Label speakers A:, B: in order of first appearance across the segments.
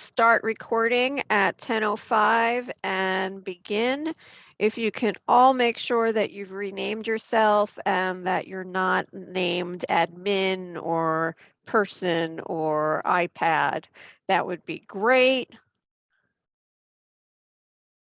A: start recording at 10:05 and begin. If you can all make sure that you've renamed yourself and that you're not named admin or person or iPad, that would be great.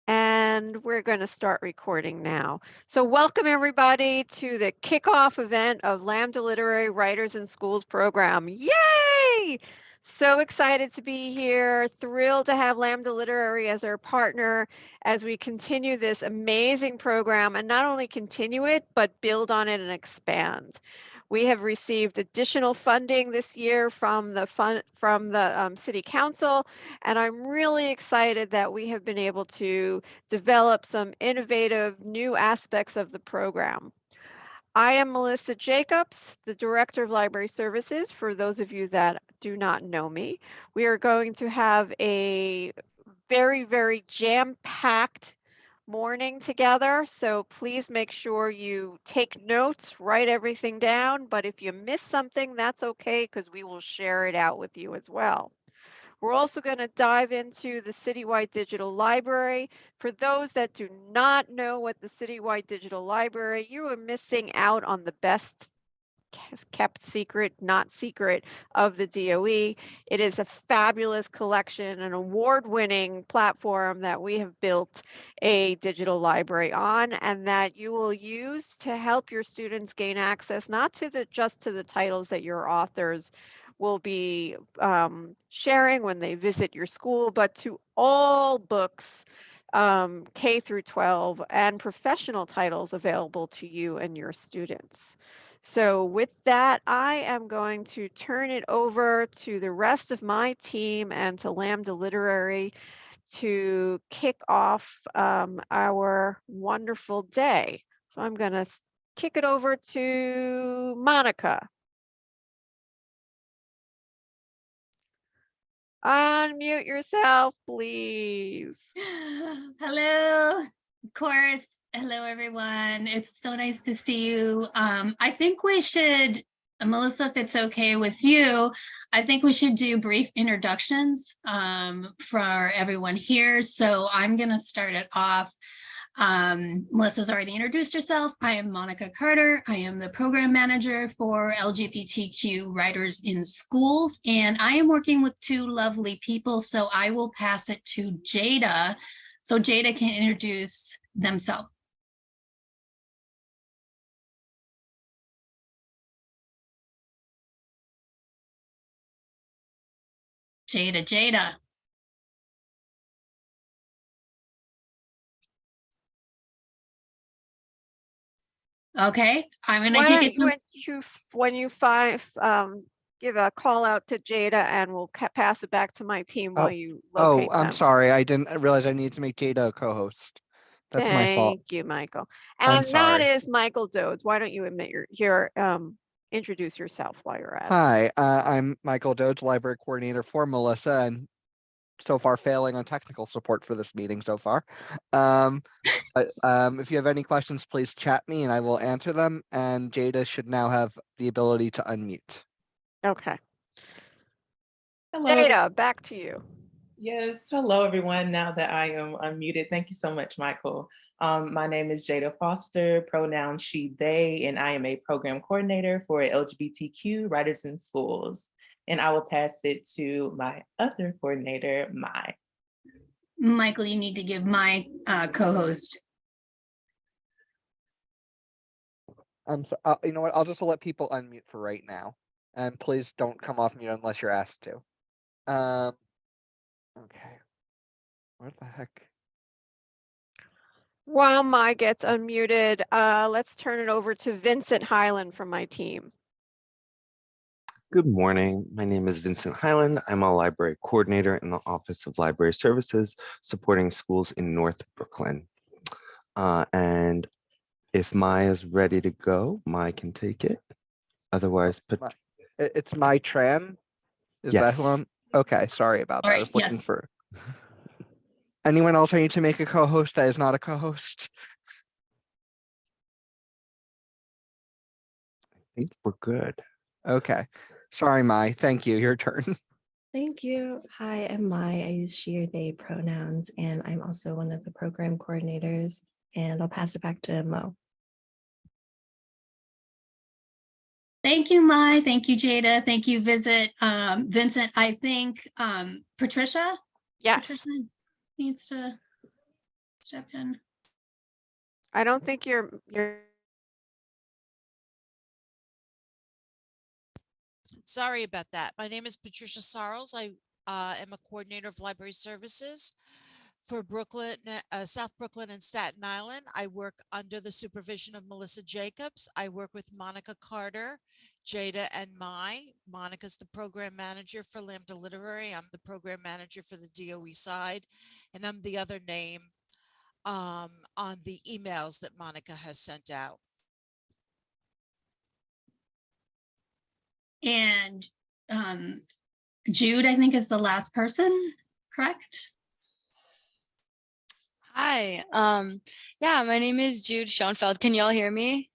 A: And we're going to start recording now. So welcome everybody to the kickoff event of Lambda Literary Writers in Schools program. Yay! So excited to be here, thrilled to have Lambda Literary as our partner as we continue this amazing program and not only continue it, but build on it and expand. We have received additional funding this year from the fund from the um, City Council, and I'm really excited that we have been able to develop some innovative new aspects of the program. I am Melissa Jacobs, the Director of Library Services, for those of you that do not know me. We are going to have a very, very jam-packed morning together. So please make sure you take notes, write everything down. But if you miss something, that's okay because we will share it out with you as well. We're also going to dive into the Citywide Digital Library. For those that do not know what the Citywide Digital Library, you are missing out on the best kept secret, not secret of the DOE. It is a fabulous collection, an award-winning platform that we have built a digital library on and that you will use to help your students gain access not to the just to the titles that your authors will be um, sharing when they visit your school, but to all books um, K through 12 and professional titles available to you and your students. So with that, I am going to turn it over to the rest of my team and to Lambda Literary to kick off um, our wonderful day. So I'm going to kick it over to Monica. Unmute yourself, please.
B: Hello, of course. Hello, everyone. It's so nice to see you. Um, I think we should, Melissa, if it's okay with you, I think we should do brief introductions um, for everyone here. So I'm going to start it off. Um, Melissa's already introduced herself. I am Monica Carter. I am the program manager for LGBTQ writers in schools, and I am working with two lovely people. So I will pass it to Jada so Jada can introduce themselves. Jada, Jada. Okay, I'm gonna
A: Why
B: kick
A: don't
B: it.
A: you,
B: to-
A: when you, when you find, um, give a call out to Jada and we'll ca- pass it back to my team
C: Oh,
A: while you
C: Oh,
A: locate
C: I'm sorry. I didn't realize I needed to make Jada a co-host. That's my fault.
A: Thank you, Michael.
C: I'm
A: And that
C: sorry.
A: is Michael Rhodes. Why don't you admit your, your, um, introduce yourself while you're at it?
C: Hi, uh, I'm Michael Doge, Library Coordinator for Melissa, and so far failing on technical support for this meeting so far. Um, but um, if you have any questions, please chat me and I will answer them. And Jada should now have the ability to unmute.
A: Okay.
D: Hello.
A: Jada, back to you.
D: Yes, hello everyone. Now that I am unmuted, thank you so much, Michael. Um, my name is Jada Foster, pronoun she, they, and I am a program coordinator for LGBTQ Writers in Schools. And I will pass it to my other coordinator, Mai.
B: Michael, you need to give my uh, co-host.
C: Um, so, uh, you know what? I'll just let people unmute for right now. And please don't come off mute unless you're asked to. Um, okay. What the heck?
A: While Mai gets unmuted, uh, let's turn it over to Vincent Highland from my team.
E: Good morning. My name is Vincent Highland. I'm a library coordinator in the Office of Library Services, supporting schools in North Brooklyn. Uh, and if Mai is ready to go, Maya can take it. Otherwise, but
C: it's Mai Tran. Is that who I'm? Okay, sorry about that. I was looking
B: yes.
C: for. Anyone else I need to make a co-host that is not a co-host?
E: I think we're good.
C: Okay, sorry, Mai. Thank you. Your turn.
F: Thank you. Hi, I'm Mai. I use she or they pronouns, and I'm also one of the program coordinators. And I'll pass it back to Mo.
B: Thank you, Mai. Thank you, Jada. Thank you, Visit. Um, Vincent, I think um, Patricia?
A: Yes,
B: Patricia Needs to step in.
A: I don't think you're, you're,
G: Sorry about that. My name is Patricia Sarles. I uh, am a coordinator of library services for Brooklyn, uh, South Brooklyn and Staten Island. I work under the supervision of Melissa Jacobs. I work with Monica Carter, Jada and Mai. Monica's the program manager for Lambda Literary. I'm the program manager for the DOE side, and I'm the other name um, on the emails that Monica has sent out.
B: And um, Jude, I think, is the last person, correct?
H: Hi, um, yeah, my name is Jude Schoenfeld. Can y'all hear me?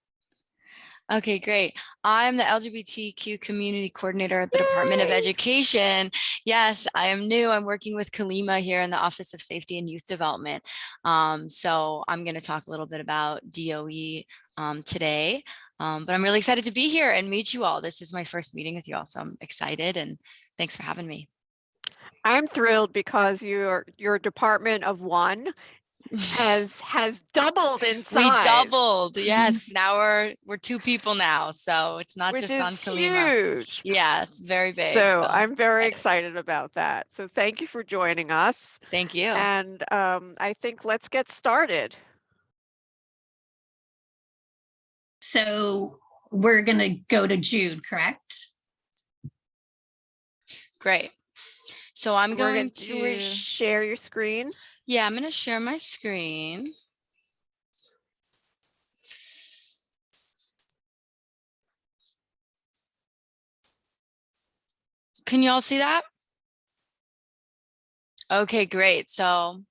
H: Okay, great. I'm the LGBTQ community coordinator at the Department of Education. Yes, I am new. I'm working with Kalima here in the Office of Safety and Youth Development. Um, so I'm going to talk a little bit about DOE um, today, um, but I'm really excited to be here and meet you all. This is my first meeting with you all, so I'm excited and thanks for having me.
A: I'm thrilled because your, your department of one has, has doubled in size.
H: We
A: size.
H: doubled, yes. Now we're we're two people now, so it's not
A: Which
H: just on Kalima.
A: huge.
H: Yeah, it's very big.
A: So I'm very
H: excited.
A: excited about that. So thank you for joining us.
H: Thank you.
A: And um, I think let's get started.
B: So we're going to go to Jude, correct?
H: Great. So I'm going to,
A: Share your screen.
H: yeah, I'm going to share my screen. Can you all see that? Okay, great. So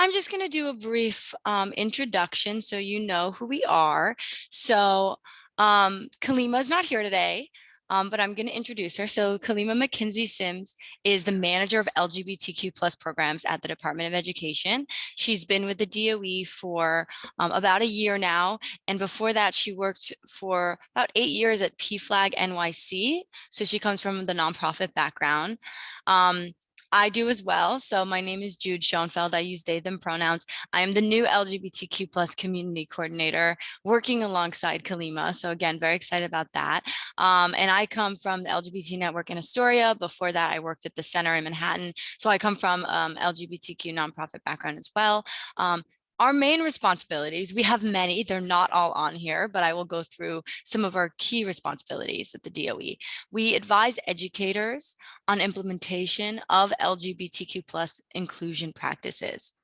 H: I'm just going to do a brief um, introduction so you know who we are. So um, Kalima is not here today, um, but I'm going to introduce her. So Kalima McKinsey Sims is the manager of LGBTQ plus programs at the Department of Education. She's been with the DOE for um, about a year now. And before that, she worked for about eight years at PFLAG NYC. So she comes from the nonprofit background. Um, I do as well. So my name is Jude Schoenfeld. I use they, them pronouns. I am the new LGBTQ plus community coordinator working alongside Kalima. So again, very excited about that. Um, and I come from the LGBT network in Astoria. Before that, I worked at the center in Manhattan. So I come from um, LGBTQ nonprofit background as well. Um, our main responsibilities, we have many, they're not all on here, but I will go through some of our key responsibilities at the DOE. We advise educators on implementation of LGBTQ plus inclusion practices.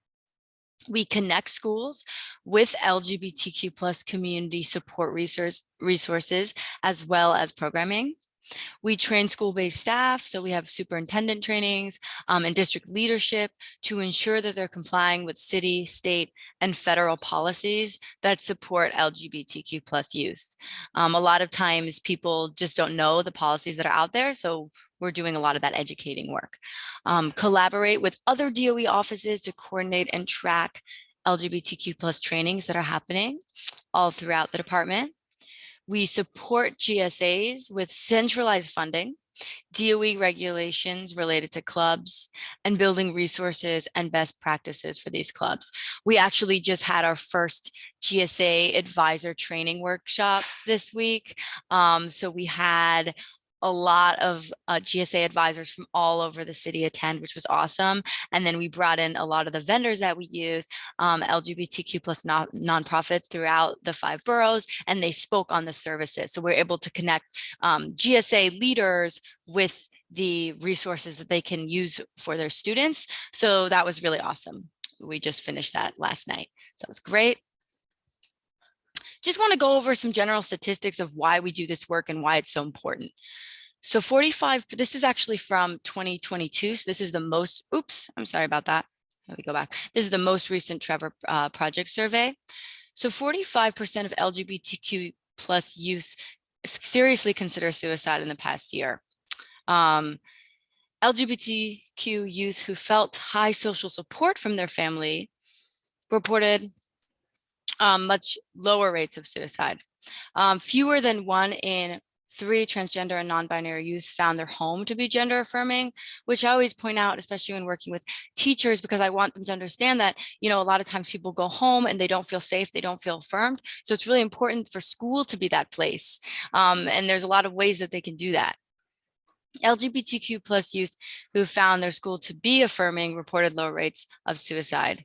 H: We connect schools with LGBTQ plus community support resource, resources as well as programming. We train school-based staff, so we have superintendent trainings um, and district leadership to ensure that they're complying with city, state, and federal policies that support LGBTQ plus youth. Um, a lot of times people just don't know the policies that are out there, so we're doing a lot of that educating work. Um, collaborate with other DOE offices to coordinate and track LGBTQ plus trainings that are happening all throughout the department. We support GSAs with centralized funding, DOE regulations related to clubs, and building resources and best practices for these clubs. We actually just had our first GSA advisor training workshops this week. Um, so we had a lot of uh, GSA advisors from all over the city attend, which was awesome. And then we brought in a lot of the vendors that we use, um, LGBTQ plus non nonprofits throughout the five boroughs, and they spoke on the services. So we're able to connect um, GSA leaders with the resources that they can use for their students. So that was really awesome. We just finished that last night. So it was great just want to go over some general statistics of why we do this work and why it's so important. So 45, this is actually from 2022. So this is the most, oops, I'm sorry about that. Let me go back. This is the most recent Trevor uh, project survey. So 45% of LGBTQ plus youth seriously consider suicide in the past year. Um, LGBTQ youth who felt high social support from their family reported um, much lower rates of suicide. Um, fewer than one in three transgender and non-binary youth found their home to be gender affirming, which I always point out, especially when working with teachers, because I want them to understand that, you know, a lot of times people go home and they don't feel safe, they don't feel affirmed. So it's really important for school to be that place. Um, and there's a lot of ways that they can do that. LGBTQ plus youth who found their school to be affirming reported low rates of suicide.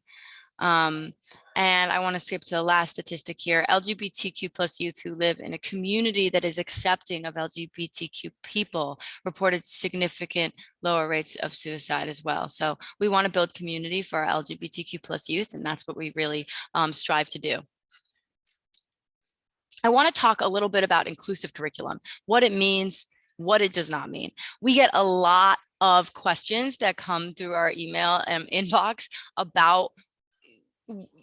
H: Um, and I want to skip to the last statistic here. LGBTQ plus youth who live in a community that is accepting of LGBTQ people reported significant lower rates of suicide as well. So we want to build community for our LGBTQ plus youth, and that's what we really um, strive to do. I want to talk a little bit about inclusive curriculum, what it means, what it does not mean. We get a lot of questions that come through our email um, inbox about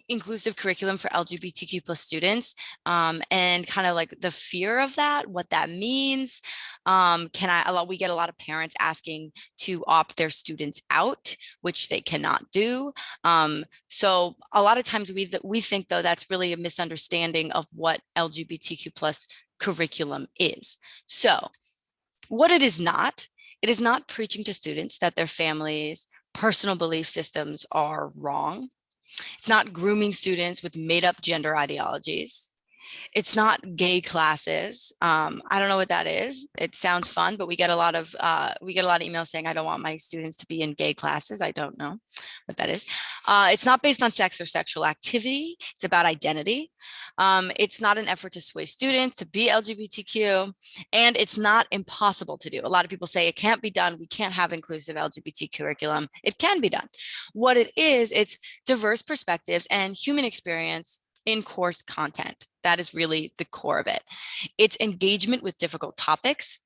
H: inclusive curriculum for LGBTQ plus students um, and kind of like the fear of that, what that means. Um, can I, we get a lot of parents asking to opt their students out, which they cannot do. Um, so a lot of times we, we think though, that's really a misunderstanding of what LGBTQ plus curriculum is. So what it is not, it is not preaching to students that their families personal belief systems are wrong it's not grooming students with made up gender ideologies. It's not gay classes. Um, I don't know what that is. It sounds fun, but we get a lot of uh, we get a lot of emails saying I don't want my students to be in gay classes. I don't know what that is. Uh, it's not based on sex or sexual activity. It's about identity. Um, it's not an effort to sway students to be LGBTQ, and it's not impossible to do. A lot of people say it can't be done. We can't have inclusive LGBT curriculum. It can be done. What it is, it's diverse perspectives and human experience in course content. That is really the core of it. It's engagement with difficult topics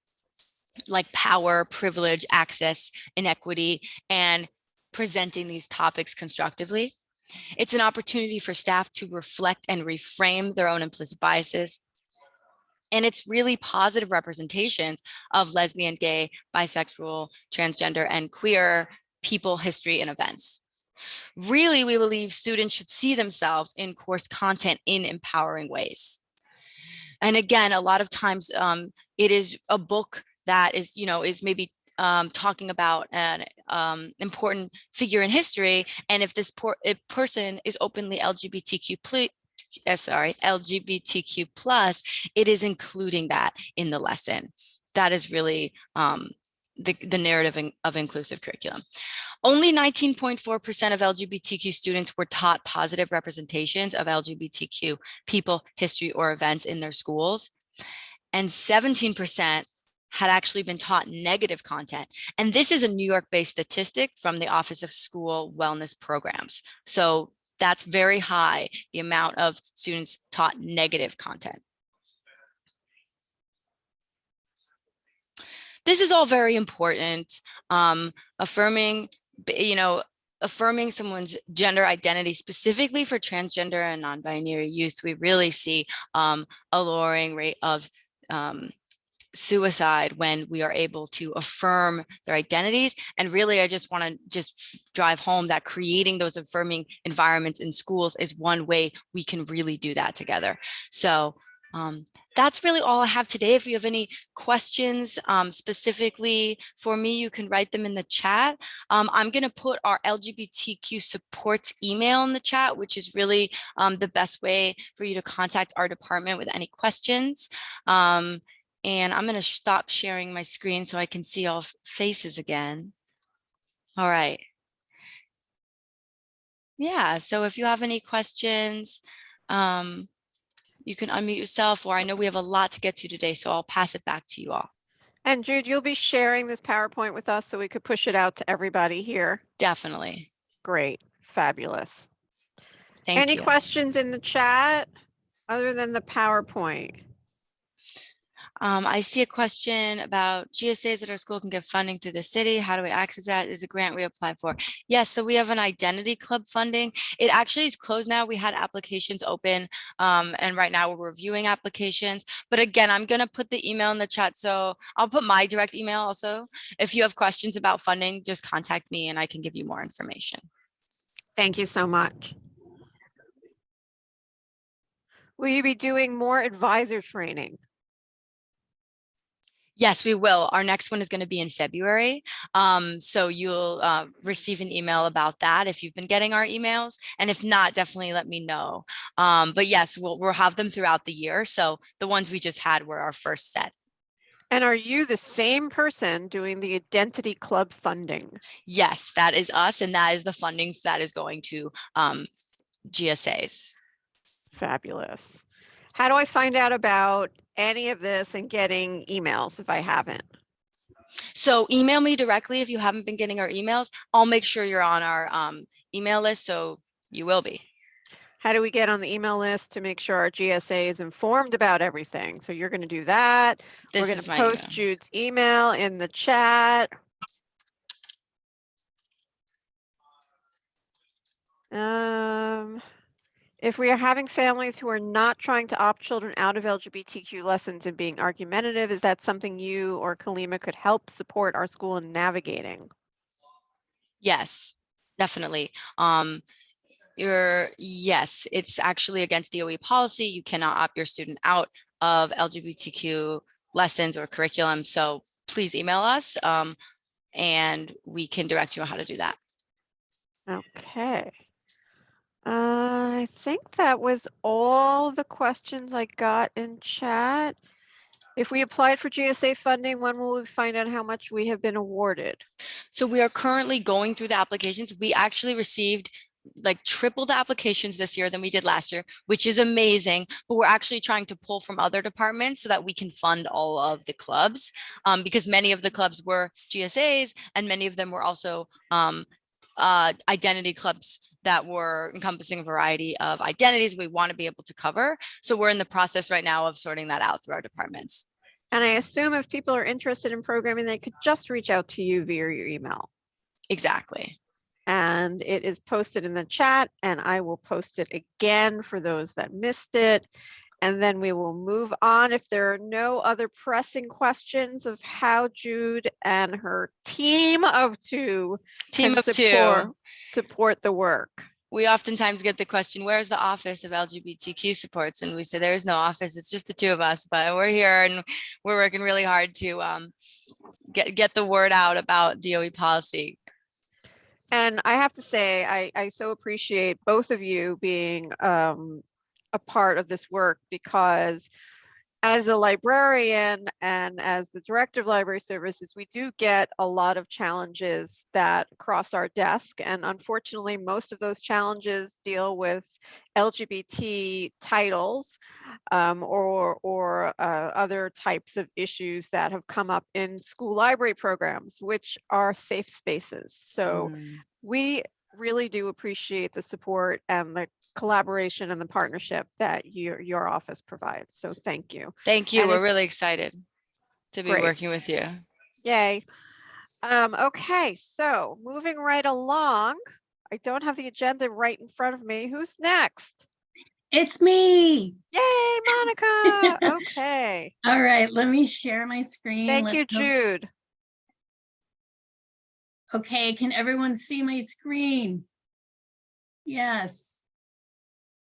H: like power, privilege, access, inequity, and presenting these topics constructively. It's an opportunity for staff to reflect and reframe their own implicit biases. And it's really positive representations of lesbian, gay, bisexual, transgender, and queer people, history, and events. Really, we believe students should see themselves in course content in empowering ways. And again, a lot of times um, it is a book that is, you know, is maybe um, talking about an um, important figure in history. And if this if person is openly LGBTQ uh, sorry, LGBTQ plus, it is including that in the lesson. That is really um, the, the narrative of inclusive curriculum. Only 19.4% of LGBTQ students were taught positive representations of LGBTQ people, history, or events in their schools. And 17% had actually been taught negative content. And this is a New York-based statistic from the Office of School Wellness Programs. So that's very high, the amount of students taught negative content. This is all very important. Um, affirming, you know, affirming someone's gender identity specifically for transgender and non-binary youth, we really see um, a lowering rate of um, suicide when we are able to affirm their identities. And really, I just want to just drive home that creating those affirming environments in schools is one way we can really do that together. So um, that's really all I have today. If you have any questions um, specifically for me, you can write them in the chat. Um, I'm going to put our LGBTQ supports email in the chat, which is really um, the best way for you to contact our department with any questions. Um, and I'm going to stop sharing my screen so I can see all faces again. All right. Yeah, so if you have any questions, um, you can unmute yourself, or I know we have a lot to get to today, so I'll pass it back to you all.
A: And Jude, you'll be sharing this PowerPoint with us so we could push it out to everybody here.
H: Definitely.
A: Great, fabulous.
H: Thank
A: Any
H: you.
A: questions in the chat other than the PowerPoint?
H: Um, I see a question about GSAs at our school can get funding through the city. How do we access that? Is a grant we apply for? Yes, so we have an identity club funding. It actually is closed now. We had applications open um, and right now we're reviewing applications. But again, I'm gonna put the email in the chat. So I'll put my direct email also. If you have questions about funding, just contact me and I can give you more information.
A: Thank you so much. Will you be doing more advisor training?
H: Yes, we will. Our next one is going to be in February. Um, so you'll uh, receive an email about that if you've been getting our emails. And if not, definitely let me know. Um, but yes, we'll, we'll have them throughout the year. So the ones we just had were our first set.
A: And are you the same person doing the Identity Club funding?
H: Yes, that is us. And that is the funding that is going to um, GSAs.
A: Fabulous. How do I find out about any of this and getting emails if I haven't?
H: So email me directly if you haven't been getting our emails. I'll make sure you're on our um, email list. So you will be.
A: How do we get on the email list to make sure our GSA is informed about everything? So you're going to do that.
H: This
A: We're going to post
H: email.
A: Jude's email in the chat. Um, if we are having families who are not trying to opt children out of LGBTQ lessons and being argumentative, is that something you or Kalima could help support our school in navigating?
H: Yes, definitely. Um, you're, yes, it's actually against DOE policy. You cannot opt your student out of LGBTQ lessons or curriculum. So please email us um, and we can direct you on how to do that.
A: Okay. Uh, I think that was all the questions I got in chat. If we applied for GSA funding, when will we find out how much we have been awarded?
H: So we are currently going through the applications. We actually received like triple the applications this year than we did last year, which is amazing. But we're actually trying to pull from other departments so that we can fund all of the clubs um, because many of the clubs were GSAs and many of them were also um, uh, identity clubs that were encompassing a variety of identities we want to be able to cover. So we're in the process right now of sorting that out through our departments.
A: And I assume if people are interested in programming, they could just reach out to you via your email.
H: Exactly.
A: And it is posted in the chat and I will post it again for those that missed it. And then we will move on if there are no other pressing questions of how Jude and her team of two
H: Team of
A: support,
H: two.
A: support the work.
H: we oftentimes get the question, where's the office of LGBTQ supports? And we say, there's no office, it's just the two of us, but we're here and we're working really hard to um, get, get the word out about DOE policy.
A: And I have to say, I, I so appreciate both of you being um, a part of this work because as a librarian and as the director of library services, we do get a lot of challenges that cross our desk. And unfortunately, most of those challenges deal with LGBT titles um, or, or uh, other types of issues that have come up in school library programs, which are safe spaces. So
H: Mm.
A: we really do appreciate the support and the collaboration and the partnership that your your office provides. So thank you.
H: Thank you,
A: And
H: we're really excited to be
A: Great.
H: working with you.
A: Yay. Um, okay, so moving right along. I don't have the agenda right in front of me. Who's next?
B: It's me.
A: Yay, Monica. Okay.
B: All right, let me share my screen.
A: Thank you,
B: Let's hope-
A: Jude.
B: Okay, can everyone see my screen? Yes.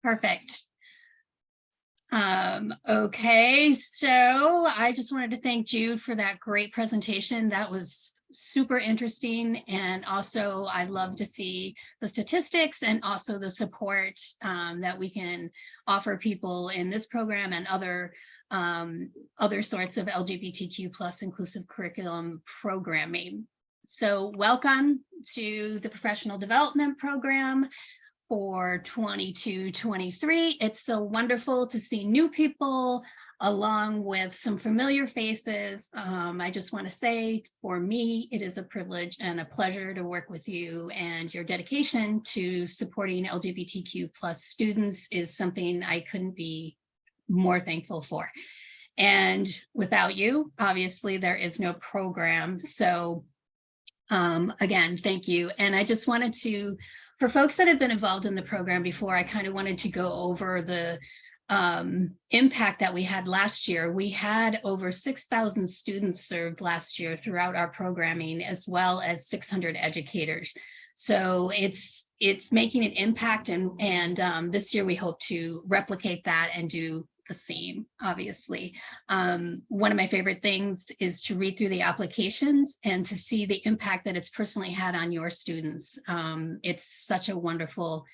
B: Perfect. Um, okay, so I just wanted to thank Jude for that great presentation. That was super interesting. And also I love to see the statistics and also the support um, that we can offer people in this program and other um, other sorts of LGBTQ plus inclusive curriculum programming. So welcome to the professional development program for 22, 23. It's so wonderful to see new people along with some familiar faces. Um, I just want to say for me, it is a privilege and a pleasure to work with you and your dedication to supporting LGBTQ plus students is something I couldn't be more thankful for. And without you, obviously, there is no program. So um, again, thank you. And I just wanted to, for folks that have been involved in the program before, I kind of wanted to go over the um, impact that we had last year. We had over 6,000 students served last year throughout our programming, as well as 600 educators. So it's it's making an impact, and and um, this year we hope to replicate that and do the same, obviously. Um, one of my favorite things is to read through the applications and to see the impact that it's personally had on your students. Um, it's such a wonderful,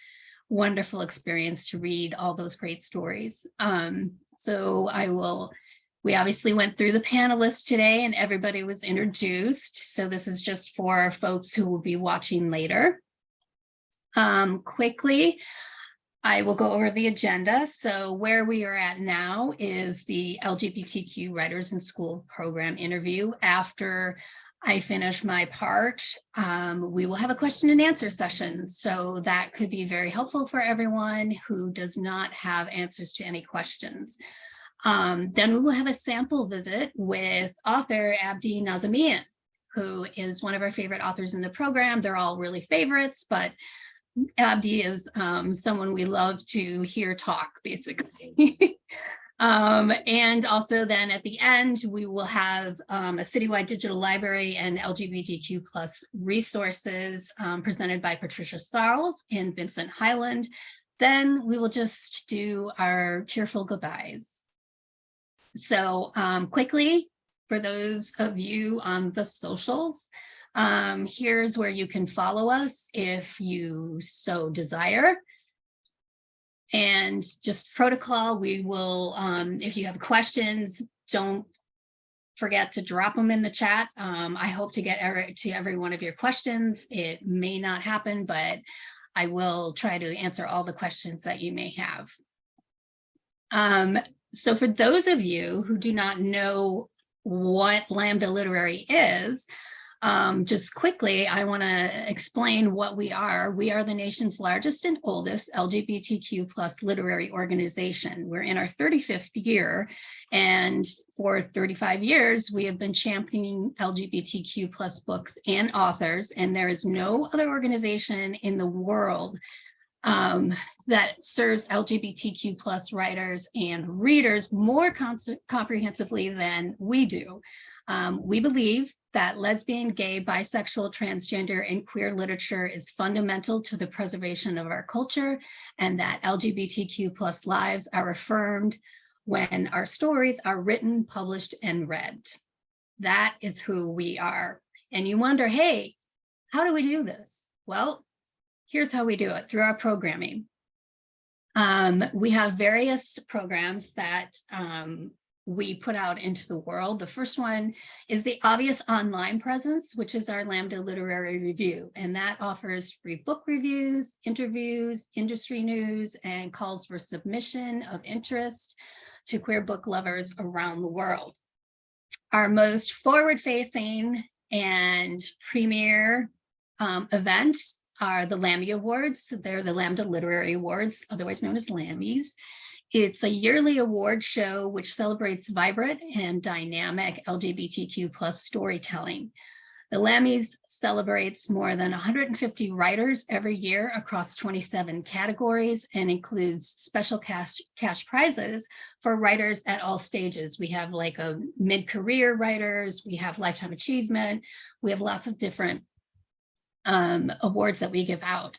B: wonderful experience to read all those great stories. Um, so I will, we obviously went through the panelists today and everybody was introduced. So this is just for folks who will be watching later. Um, quickly, I will go over the agenda. So where we are at now is the LGBTQ Writers in School program interview. After I finish my part, um, we will have a question and answer session. So that could be very helpful for everyone who does not have answers to any questions. Um, then we will have a sample visit with author Abdi Nazemian, who is one of our favorite authors in the program. They're all really favorites, but Abdi is um, someone we love to hear talk, basically. um, and also then at the end, we will have um, a citywide digital library and LGBTQ plus resources um, presented by Patricia Sarles and Vincent Highland. Then we will just do our cheerful goodbyes. So um, quickly, for those of you on the socials, um, here's where you can follow us if you so desire. And just protocol, we will, um, if you have questions, don't forget to drop them in the chat. Um, I hope to get every, to every one of your questions. It may not happen, but I will try to answer all the questions that you may have. Um, so for those of you who do not know what Lambda Literary is, um, just quickly, I want to explain what we are. We are the nation's largest and oldest LGBTQ plus literary organization. We're in our 35th year, and for 35 years, we have been championing LGBTQ plus books and authors, and there is no other organization in the world um, that serves LGBTQ plus writers and readers more comprehensively than we do. Um, we believe that lesbian, gay, bisexual, transgender, and queer literature is fundamental to the preservation of our culture and that LGBTQ plus lives are affirmed when our stories are written, published, and read. That is who we are. And you wonder, hey, how do we do this? Well, here's how we do it through our programming. Um, we have various programs that um, we put out into the world. The first one is the obvious online presence, which is our Lambda Literary Review. And that offers free book reviews, interviews, industry news, and calls for submission of interest to queer book lovers around the world. Our most forward-facing and premier um, event are the Lammy Awards. They're the Lambda Literary Awards, otherwise known as Lammys. It's a yearly award show which celebrates vibrant and dynamic LGBTQ plus storytelling. The Lammies celebrates more than 150 writers every year across 27 categories and includes special cash, cash prizes for writers at all stages. We have like a mid-career writers, we have lifetime achievement, we have lots of different um, awards that we give out.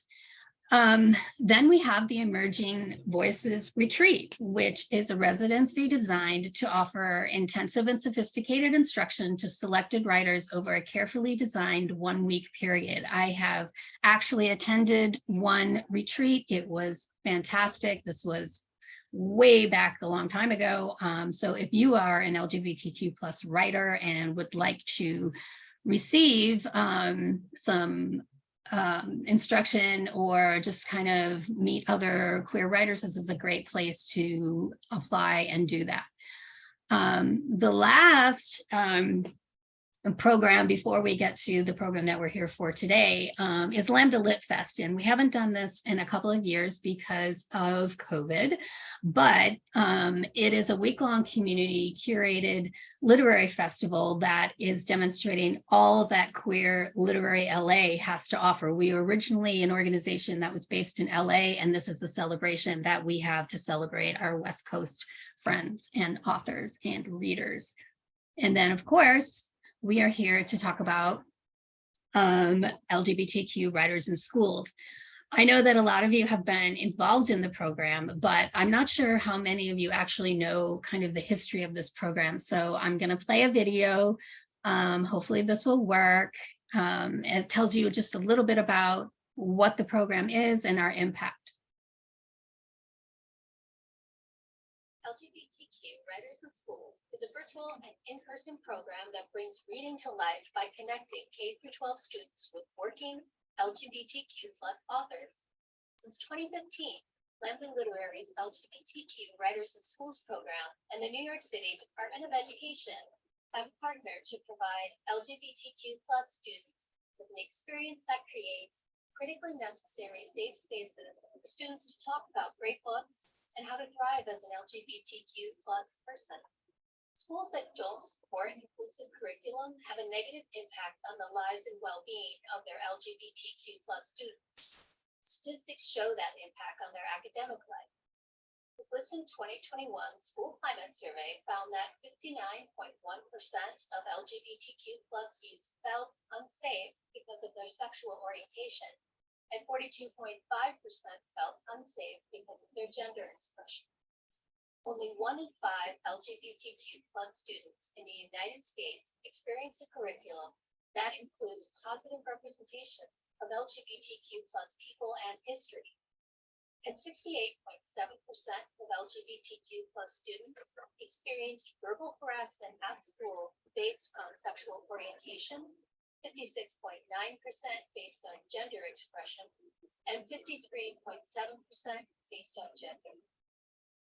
B: Um, then we have the Emerging Voices Retreat, which is a residency designed to offer intensive and sophisticated instruction to selected writers over a carefully designed one week period. I have actually attended one retreat. It was fantastic. This was way back a long time ago. Um, so if you are an LGBTQ plus writer and would like to receive um, some um, instruction or just kind of meet other queer writers, this is a great place to apply and do that. Um, the last um, program before we get to the program that we're here for today um, is Lambda Lit Fest. And we haven't done this in a couple of years because of COVID, but um, it is a week-long community curated literary festival that is demonstrating all that queer literary LA has to offer. We were originally an organization that was based in LA, and this is the celebration that we have to celebrate our West Coast friends and authors and readers. And then, of course, we are here to talk about um, LGBTQ writers in schools. I know that a lot of you have been involved in the program, but I'm not sure how many of you actually know kind of the history of this program. So I'm going to play a video. Um, hopefully this will work. Um, it tells you just a little bit about what the program is and our impact.
I: LGBTQ Writers in Schools is a virtual and in-person program that brings reading to life by connecting K through 12 students with working LGBTQ plus authors. Since 2015, Lambda Literary's LGBTQ Writers in Schools program and the New York City Department of Education have partnered to provide LGBTQ plus students with an experience that creates critically necessary safe spaces for students to talk about great books and how to thrive as an LGBTQ plus person. Schools that don't support inclusive curriculum have a negative impact on the lives and well-being of their LGBTQ plus students. Statistics show that impact on their academic life. The GLSEN 2021 School Climate Survey found that 59.1% of LGBTQ plus youth felt unsafe because of their sexual orientation and 42.5% felt unsafe because of their gender expression. Only one in five LGBTQ plus students in the United States experience a curriculum that includes positive representations of LGBTQ plus people and history. And 68.7% of LGBTQ plus students experienced verbal harassment at school based on sexual orientation, fifty-six point nine percent based on gender expression, and fifty-three point seven percent based on gender.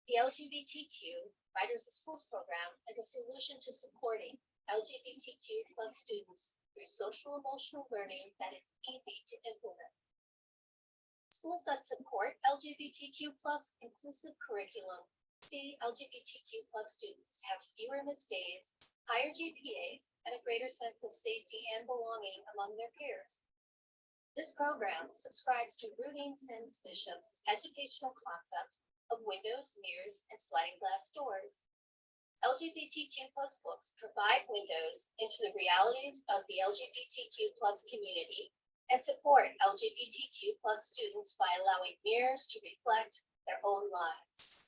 I: The LGBTQ Writers of Schools program is a solution to supporting LGBTQ plus students through social emotional learning that is easy to implement. Schools that support LGBTQ plus inclusive curriculum see LGBTQ plus students have fewer missed days higher GPAs, and a greater sense of safety and belonging among their peers. This program subscribes to Rudine Sims Bishop's educational concept of windows, mirrors, and sliding glass doors. LGBTQ plus books provide windows into the realities of the LGBTQ plus community and support LGBTQ plus students by allowing mirrors to reflect their own lives.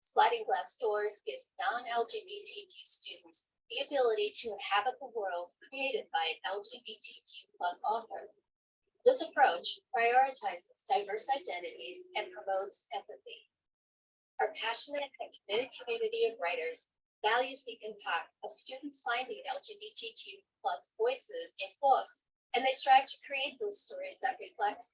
I: Sliding glass doors gives non-LGBTQ students the ability to inhabit the world created by an LGBTQ plus author. This approach prioritizes diverse identities and promotes empathy. Our passionate and committed community of writers values the impact of students finding LGBTQ plus voices in books, and they strive to create those stories that reflect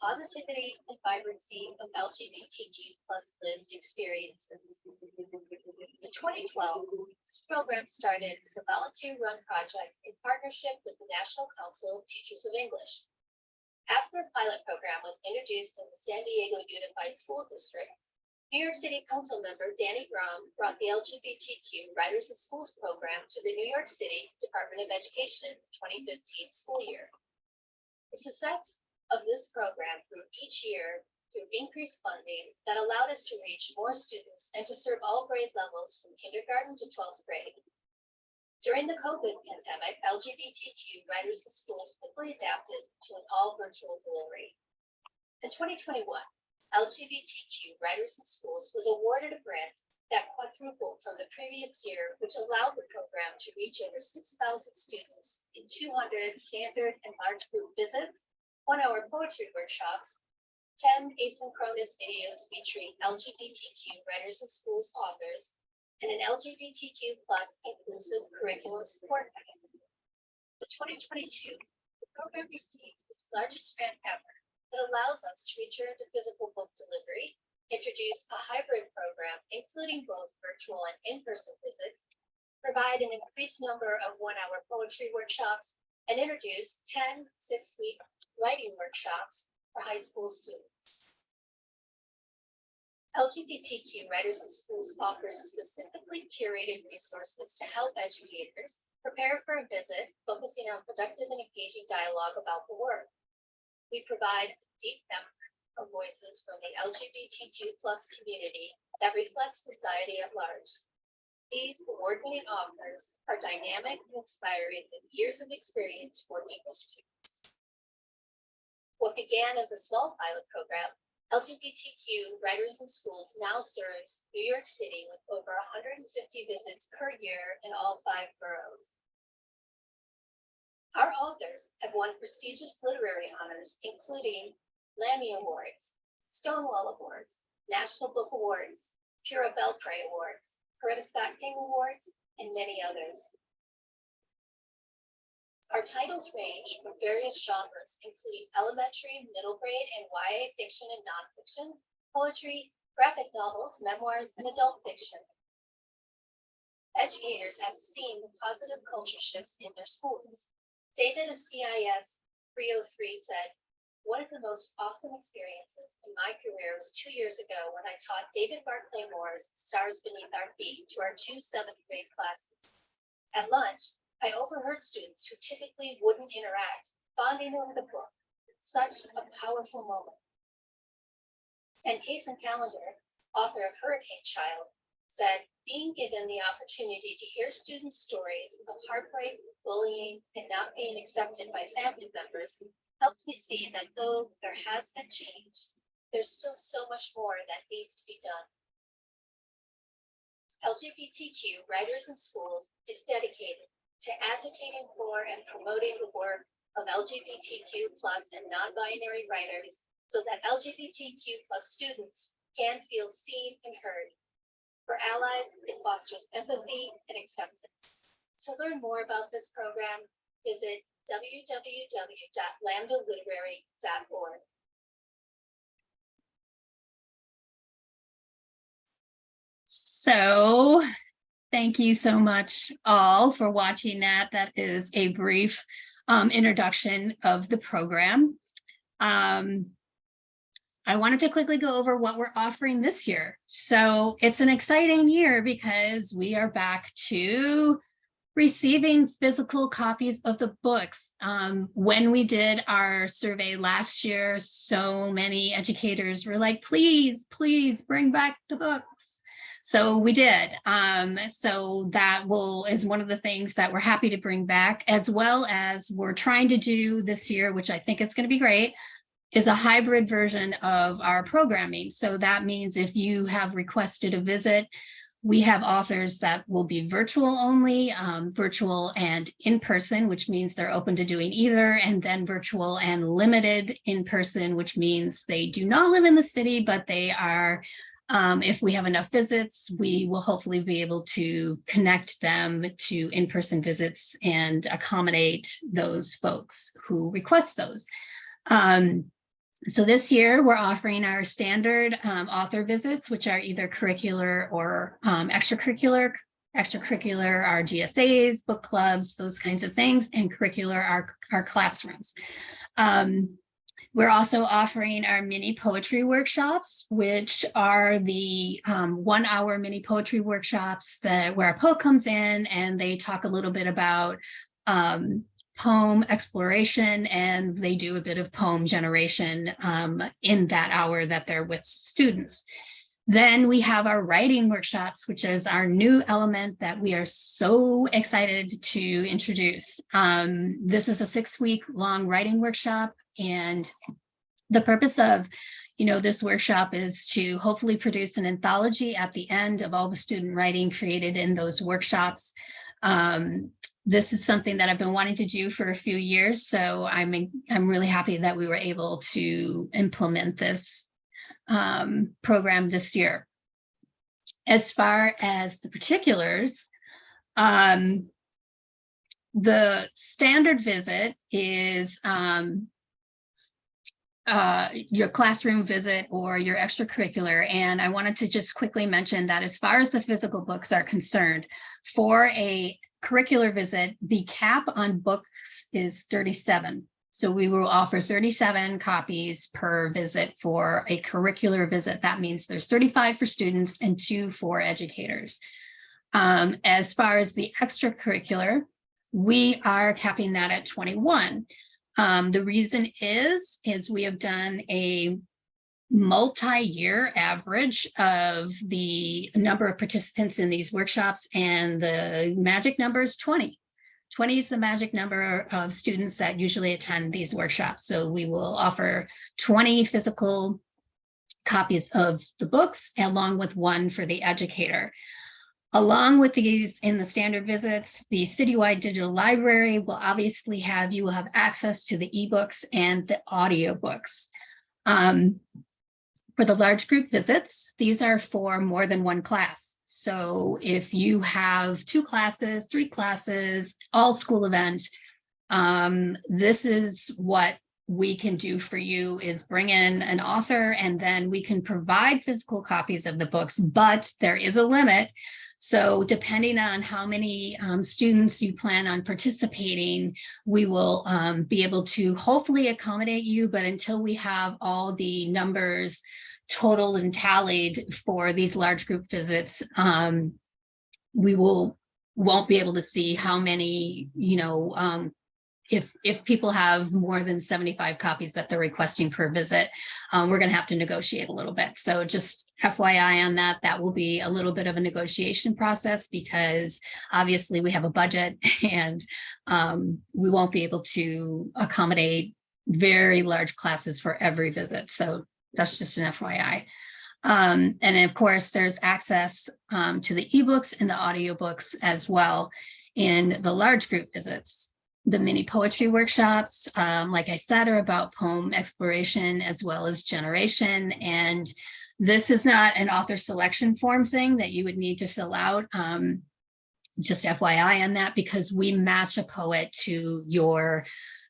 I: positivity and vibrancy of LGBTQ plus lived experiences. In 2012, this program started as a volunteer-run project in partnership with the National Council of Teachers of English. After a pilot program was introduced in the San Diego Unified School District, New York City Council member Danny Dromm brought the LGBTQ Writers in Schools program to the New York City Department of Education 2015 school year. The success of this program grew each year through increased funding that allowed us to reach more students and to serve all grade levels from kindergarten to 12th grade. During the COVID pandemic, LGBTQ writers in schools quickly adapted to an all virtual delivery. In 2021, LGBTQ writers in schools was awarded a grant that quadrupled from the previous year, which allowed the program to reach over 6,000 students in 200 standard and large group visits, one hour poetry workshops, 10 asynchronous videos featuring LGBTQ writers and schools authors, and an LGBTQ plus inclusive curriculum support mechanism. In 2022, the program received its largest grant ever that allows us to return to physical book delivery, introduce a hybrid program, including both virtual and in-person visits, provide an increased number of one-hour poetry workshops, and introduce 10 six-week writing workshops for high school students. LGBTQ Writers in Schools offers specifically curated resources to help educators prepare for a visit, focusing on productive and engaging dialogue about the work. We provide a deep network of voices from the LGBTQ plus community that reflects society at large. These award-winning authors are dynamic and inspiring with years of experience working with students. What began as a small pilot program LGBTQ Writers in Schools now serves New York City with over 150 visits per year in all five boroughs. Our authors have won prestigious literary honors, including Lammy Awards, Stonewall Awards, National Book Awards, Pura Belpré Awards, Coretta Scott King Awards, and many others. Our titles range from various genres, including elementary, middle grade, and YA fiction and nonfiction, poetry, graphic novels, memoirs, and adult fiction. Educators have seen the positive culture shifts in their schools. David of CIS 303 said, one of the most awesome experiences in my career was two years ago when I taught David Barclay Moore's Stars Beneath Our Feet to our two seventh grade classes. At lunch, I overheard students who typically wouldn't interact, bonding over the book. Such a powerful moment. And Kacen Callender, author of Hurricane Child, said, being given the opportunity to hear students' stories of heartbreak, bullying, and not being accepted by family members helped me see that though there has been change, there's still so much more that needs to be done. LGBTQ Writers in Schools is dedicated to advocating for and promoting the work of LGBTQ plus and non-binary writers so that LGBTQ plus students can feel seen and heard. For allies, it fosters empathy and acceptance. To learn more about this program, visit www.lambdaliterary.org.
B: So thank you so much all for watching that. That is a brief um, introduction of the program. Um, I wanted to quickly go over what we're offering this year. So it's an exciting year because we are back to receiving physical copies of the books. Um, when we did our survey last year, so many educators were like, please, please bring back the books. So we did. Um, so that will is one of the things that we're happy to bring back, as well as we're trying to do this year, which I think is going to be great, is a hybrid version of our programming. So that means if you have requested a visit, we have authors that will be virtual only, um, virtual and in person, which means they're open to doing either, and then virtual and limited in person, which means they do not live in the city, but they are, um, if we have enough visits, we will hopefully be able to connect them to in-person visits and accommodate those folks who request those. Um, so this year we're offering our standard um, author visits, which are either curricular or um, extracurricular. Extracurricular are GSAs, book clubs, those kinds of things, and curricular are our classrooms. Um, we're also offering our mini poetry workshops, which are the um, one hour mini poetry workshops that where a poet comes in and they talk a little bit about um, poem exploration and they do a bit of poem generation um, in that hour that they're with students. Then we have our writing workshops, which is our new element that we are so excited to introduce. Um, this is a six week long writing workshop and the purpose of you know, this workshop is to hopefully produce an anthology at the end of all the student writing created in those workshops. Um, this is something that I've been wanting to do for a few years, so I'm I'm really happy that we were able to implement this um, program this year. As far as the particulars, um, the standard visit is um, uh, your classroom visit or your extracurricular. And I wanted to just quickly mention that as far as the physical books are concerned, for a curricular visit, the cap on books is 37. So we will offer 37 copies per visit for a curricular visit. That means there's 35 for students and two for educators. Um, as far as the extracurricular, we are capping that at 21. Um, the reason is, is we have done a multi-year average of the number of participants in these workshops and the magic number is 20. 20 is the magic number of students that usually attend these workshops. So we will offer 20 physical copies of the books along with one for the educator. Along with these in the standard visits, the citywide digital library will obviously have you will have access to the ebooks and the audiobooks. Um, for the large group visits, these are for more than one class. So if you have two classes, three classes, all school event, um, this is what we can do for you is bring in an author and then we can provide physical copies of the books, but there is a limit. So depending on how many um, students you plan on participating, we will um, be able to hopefully accommodate you, but until we have all the numbers totaled and tallied for these large group visits, um, we will won't be able to see how many, you know, um, if if people have more than 75 copies that they're requesting per visit, um, we're going to have to negotiate a little bit. So just FYI on that, that will be a little bit of a negotiation process because obviously we have a budget and um, we won't be able to accommodate very large classes for every visit. So that's just an FYI. Um, and of course, there's access um, to the ebooks and the audiobooks as well in the large group visits. The mini poetry workshops, um, like I said, are about poem exploration as well as generation. And this is not an author selection form thing that you would need to fill out. Um, just FYI on that, because we match a poet to your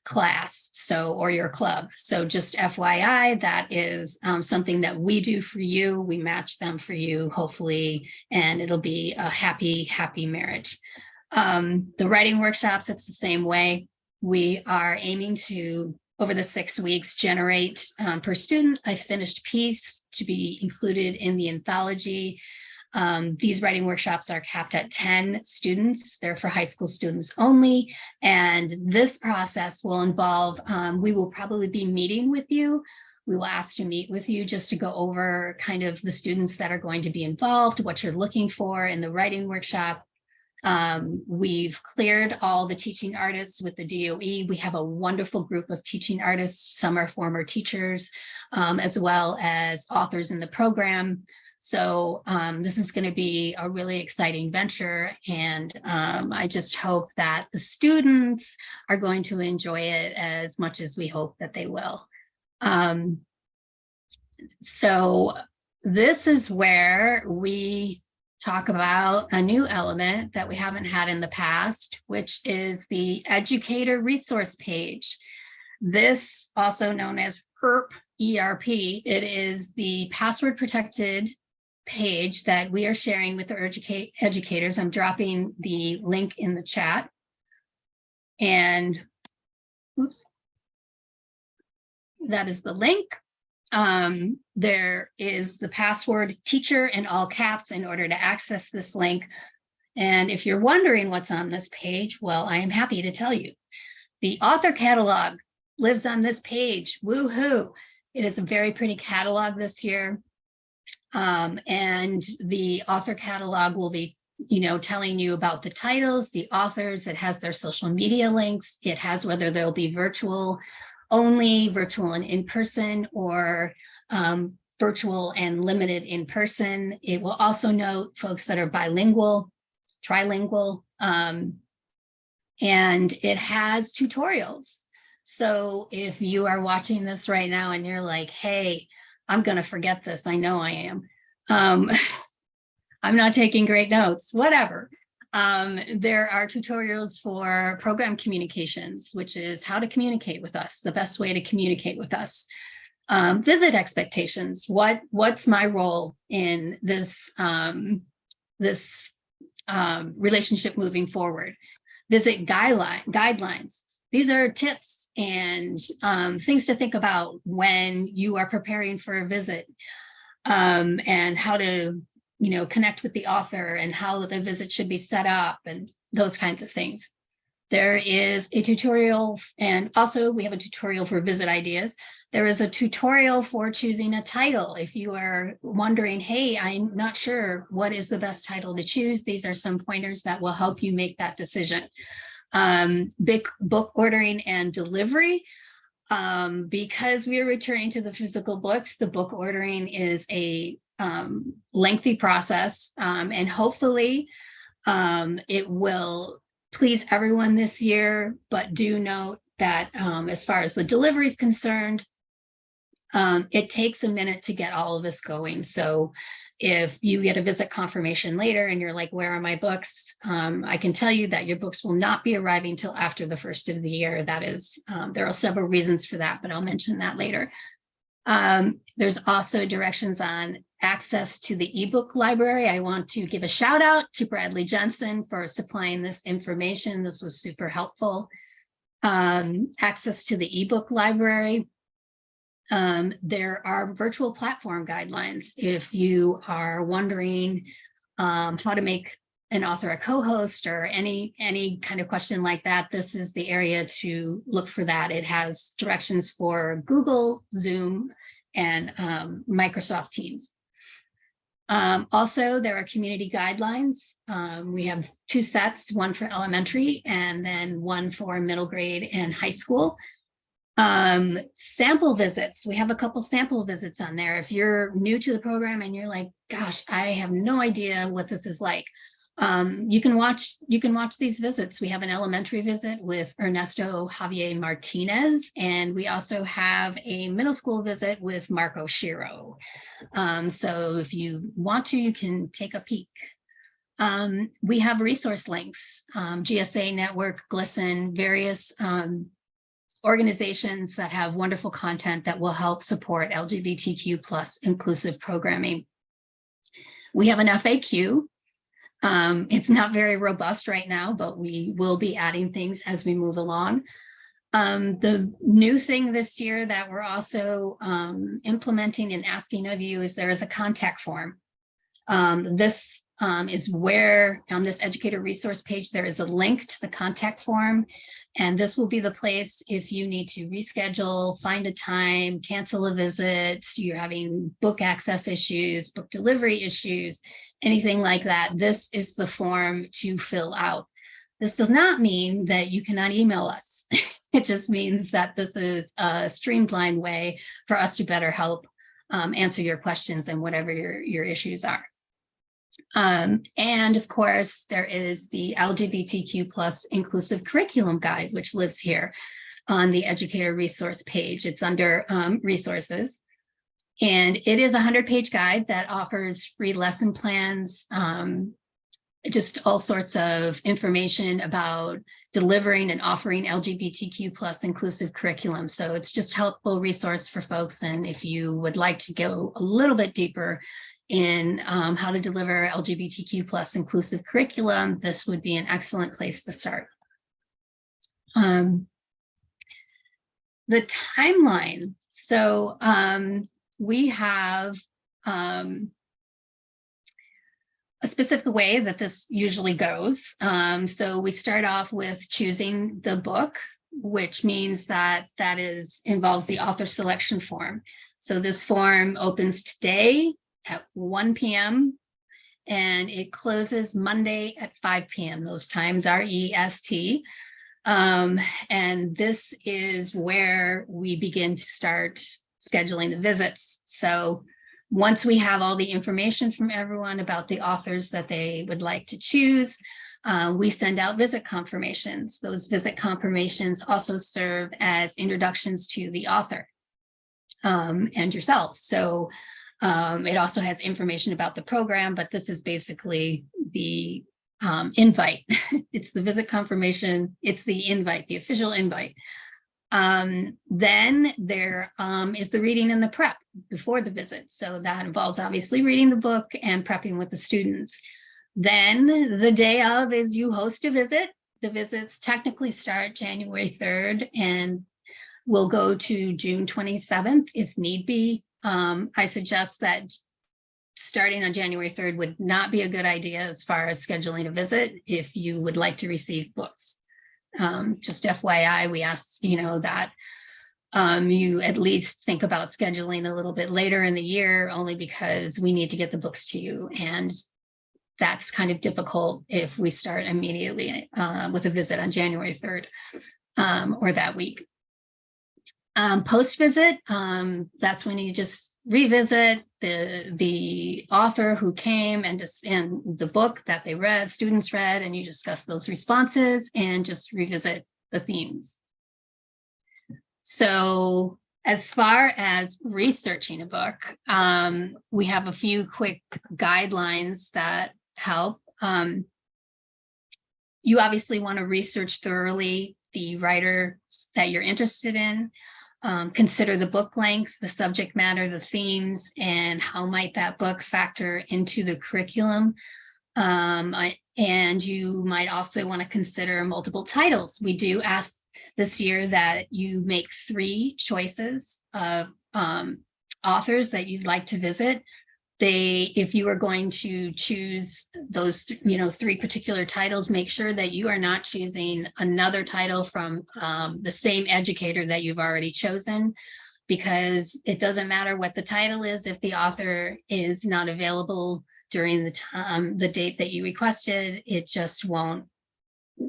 B: class so or your club so just fyi that is um, something that we do for you we match them for you hopefully and it'll be a happy happy marriage um, the writing workshops it's the same way we are aiming to over the six weeks generate um, per student a finished piece to be included in the anthology um, these writing workshops are capped at 10 students. They're for high school students only. And this process will involve, um, we will probably be meeting with you. We will ask to meet with you just to go over kind of the students that are going to be involved, what you're looking for in the writing workshop. Um, we've cleared all the teaching artists with the DOE. We have a wonderful group of teaching artists. Some are former teachers, um, as well as authors in the program. So um, this is going to be a really exciting venture. And um, I just hope that the students are going to enjoy it as much as we hope that they will. Um, so this is where we talk about a new element that we haven't had in the past, which is the educator resource page. This also known as ERP, ERP, it is the password protected page that we are sharing with the educate educators. I'm dropping the link in the chat. And oops, that is the link. Um, there is the password teacher in all caps in order to access this link. And if you're wondering what's on this page, well, I am happy to tell you. The author catalog lives on this page. Woohoo! It is a very pretty catalog this year. Um, and the author catalog will be, you know, telling you about the titles, the authors, it has their social media links, it has whether there'll be virtual only, virtual and in person, or um, virtual and limited in person. It will also note folks that are bilingual, trilingual, um, and it has tutorials. So if you are watching this right now and you're like, hey, I'm going to forget this. I know I am. Um, I'm not taking great notes, whatever. Um, there are tutorials for program communications, which is how to communicate with us, the best way to communicate with us. Um, visit expectations. What what's my role in this um, this um, relationship moving forward? Visit guideline guidelines. These are tips and um, things to think about when you are preparing for a visit um, and how to you know, connect with the author and how the visit should be set up and those kinds of things. There is a tutorial and also we have a tutorial for visit ideas. There is a tutorial for choosing a title. If you are wondering, hey, I'm not sure what is the best title to choose, these are some pointers that will help you make that decision. Um, big book ordering and delivery. Um, because we are returning to the physical books, the book ordering is a um, lengthy process um, and hopefully um, it will please everyone this year, but do note that um, as far as the delivery is concerned, um, it takes a minute to get all of this going. So if you get a visit confirmation later and you're like, where are my books? Um, I can tell you that your books will not be arriving till after the first of the year. That is, um, there are several reasons for that, but I'll mention that later. Um, there's also directions on access to the ebook library. I want to give a shout out to Bradley Jensen for supplying this information. This was super helpful. Um, access to the ebook library. Um, there are virtual platform guidelines. If you are wondering um, how to make an author a co-host or any any kind of question like that, this is the area to look for that. It has directions for Google, Zoom, and um, Microsoft Teams. Um, also, there are community guidelines. Um, we have two sets, one for elementary and then one for middle grade and high school. Um, sample visits, we have a couple sample visits on there. If you're new to the program and you're like, gosh, I have no idea what this is like, um, you can watch you can watch these visits. We have an elementary visit with Ernesto Javier Martinez, and we also have a middle school visit with Mark Oshiro. Um, so if you want to, you can take a peek. Um, we have resource links, um, GSA Network, GLSEN, various um, organizations that have wonderful content that will help support LGBTQ plus inclusive programming. We have an FAQ um, it's not very robust right now, but we will be adding things as we move along. Um, the new thing this year that we're also um, implementing and asking of you is there is a contact form. Um, this um, is where on this educator resource page, there is a link to the contact form. And this will be the place if you need to reschedule, find a time, cancel a visit, you're having book access issues, book delivery issues, anything like that. This is the form to fill out. This does not mean that you cannot email us. it just means that this is a streamlined way for us to better help um, answer your questions and whatever your, your issues are. Um, and of course, there is the LGBTQ plus inclusive curriculum guide, which lives here on the educator resource page. It's under um, resources. And it is a 100 page guide that offers free lesson plans, um, just all sorts of information about delivering and offering LGBTQ plus inclusive curriculum. So it's just helpful resource for folks. And if you would like to go a little bit deeper in um, how to deliver LGBTQ plus inclusive curriculum, this would be an excellent place to start. Um, the timeline. So um, we have um, a specific way that this usually goes. Um, so we start off with choosing the book, which means that that is involves the author selection form. So this form opens today at 1 p.m. and it closes Monday at 5 p.m. Those times are EST. Um, and this is where we begin to start scheduling the visits. So once we have all the information from everyone about the authors that they would like to choose, uh, we send out visit confirmations. Those visit confirmations also serve as introductions to the author um, and yourself. So um, it also has information about the program, but this is basically the um, invite. it's the visit confirmation. It's the invite, the official invite. Um, then there um, is the reading and the prep before the visit. So that involves obviously reading the book and prepping with the students. Then the day of is you host a visit. The visits technically start January 3rd and will go to June 27th if need be. Um, I suggest that starting on January 3rd would not be a good idea as far as scheduling a visit if you would like to receive books. Um, just FYI, we ask, you know, that um, you at least think about scheduling a little bit later in the year, only because we need to get the books to you. And that's kind of difficult if we start immediately uh, with a visit on January 3rd um, or that week. Um, post visit, um, that's when you just revisit the the author who came and just and the book that they read, students read, and you discuss those responses and just revisit the themes. So as far as researching a book, um, we have a few quick guidelines that help. Um, you obviously want to research thoroughly the writer that you're interested in. Um, consider the book length, the subject matter, the themes, and how might that book factor into the curriculum. Um, I, and you might also want to consider multiple titles. We do ask this year that you make three choices of um, authors that you'd like to visit they if you are going to choose those you know three particular titles make sure that you are not choosing another title from um, the same educator that you've already chosen because it doesn't matter what the title is if the author is not available during the time the date that you requested it just won't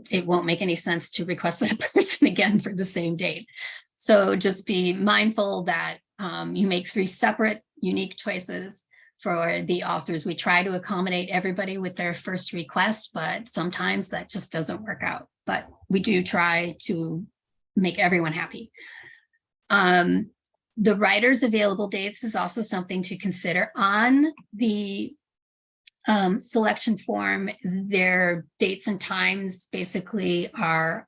B: it won't make any sense to request that person again for the same date. So just be mindful that um, you make three separate unique choices for the authors. We try to accommodate everybody with their first request, but sometimes that just doesn't work out. But we do try to make everyone happy. Um, the writer's available dates is also something to consider on the um, selection form. Their dates and times basically are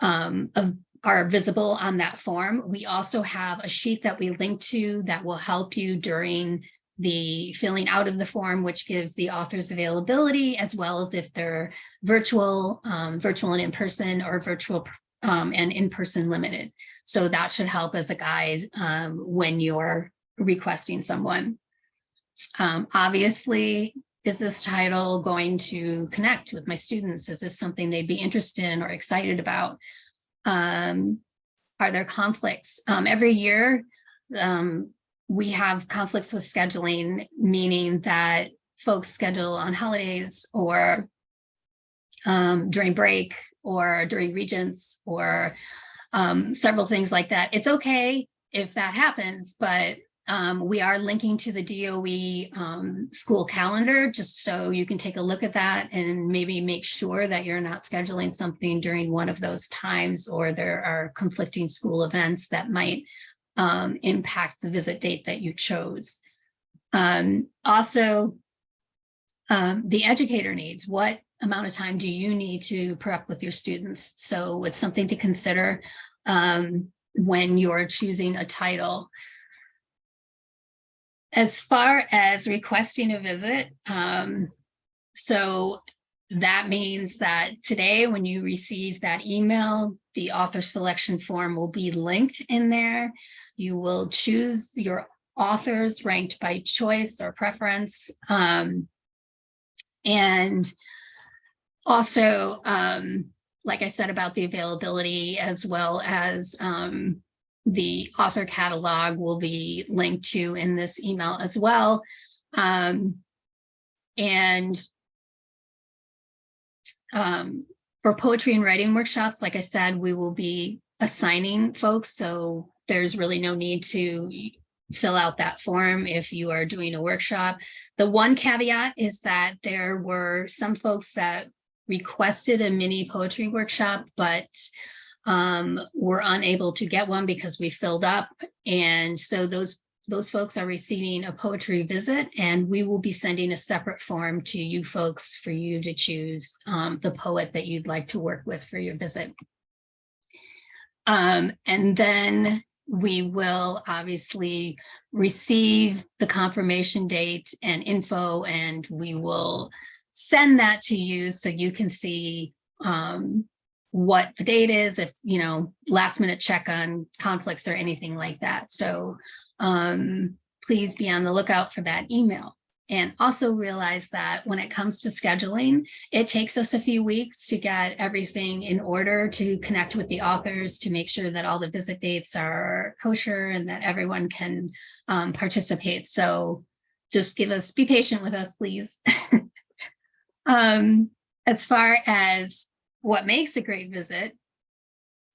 B: um, of, are visible on that form. We also have a sheet that we link to that will help you during the filling out of the form, which gives the authors availability, as well as if they're virtual, um, virtual and in-person or virtual um, and in-person limited. So that should help as a guide um, when you're requesting someone. Um, obviously, is this title going to connect with my students? Is this something they'd be interested in or excited about? Um, are there conflicts? Um, every year, um, we have conflicts with scheduling, meaning that folks schedule on holidays or um, during break or during regents or um, several things like that. It's okay if that happens, but um, we are linking to the DOE um, school calendar just so you can take a look at that and maybe make sure that you're not scheduling something during one of those times or there are conflicting school events that might um, impact the visit date that you chose. Um, also, um, the educator needs, what amount of time do you need to prep with your students? So it's something to consider um, when you're choosing a title. As far as requesting a visit, um, so that means that today when you receive that email, the author selection form will be linked in there. You will choose your authors ranked by choice or preference. Um, and also, um, like I said about the availability as well as um, the author catalog will be linked to in this email as well. Um, and um, for poetry and writing workshops, like I said, we will be assigning folks. So there's really no need to fill out that form if you are doing a workshop. The one caveat is that there were some folks that requested a mini poetry workshop, but um, were unable to get one because we filled up. And so those those folks are receiving a poetry visit and we will be sending a separate form to you folks for you to choose um, the poet that you'd like to work with for your visit. Um, and then we will obviously receive the confirmation date and info and we will send that to you so you can see um, what the date is, if, you know, last minute check on conflicts or anything like that. So um, please be on the lookout for that email. And also realize that when it comes to scheduling, it takes us a few weeks to get everything in order to connect with the authors to make sure that all the visit dates are kosher and that everyone can um, participate. So just give us, be patient with us, please. um, as far as what makes a great visit,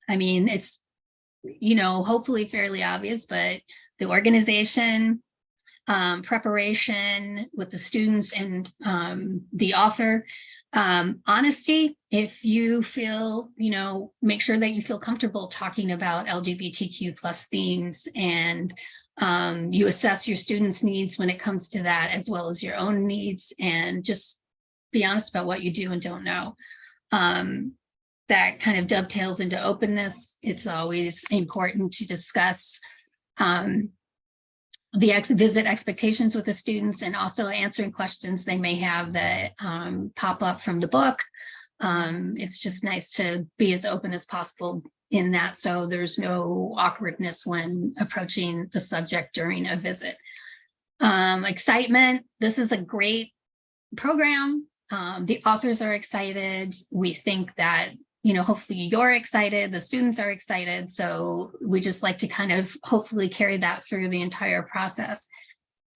B: I mean, it's, you know, hopefully fairly obvious, but the organization, um, preparation with the students and um, the author. Um, honesty, if you feel, you know, make sure that you feel comfortable talking about LGBTQ plus themes and um, you assess your students' needs when it comes to that, as well as your own needs, and just be honest about what you do and don't know. Um, that kind of dovetails into openness. It's always important to discuss um, the ex visit expectations with the students and also answering questions they may have that um, pop up from the book. Um, it's just nice to be as open as possible in that so there's no awkwardness when approaching the subject during a visit. Um, excitement, this is a great program. Um, the authors are excited. We think that you know, hopefully you're excited, the students are excited. So we just like to kind of hopefully carry that through the entire process.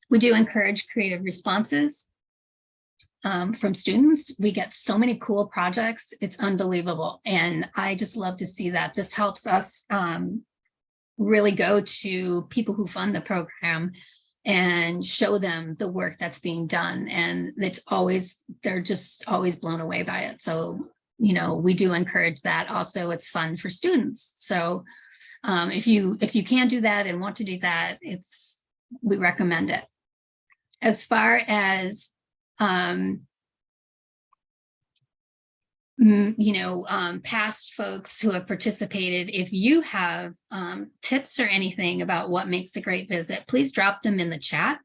B: We do encourage creative responses um, from students. We get so many cool projects. It's unbelievable. And I just love to see that. This helps us um, really go to people who fund the program and show them the work that's being done. And it's always, they're just always blown away by it. So you know, we do encourage that also. It's fun for students. So um, if you if you can do that and want to do that, it's we recommend it. As far as um, you know, um, past folks who have participated, if you have um, tips or anything about what makes a great visit, please drop them in the chat.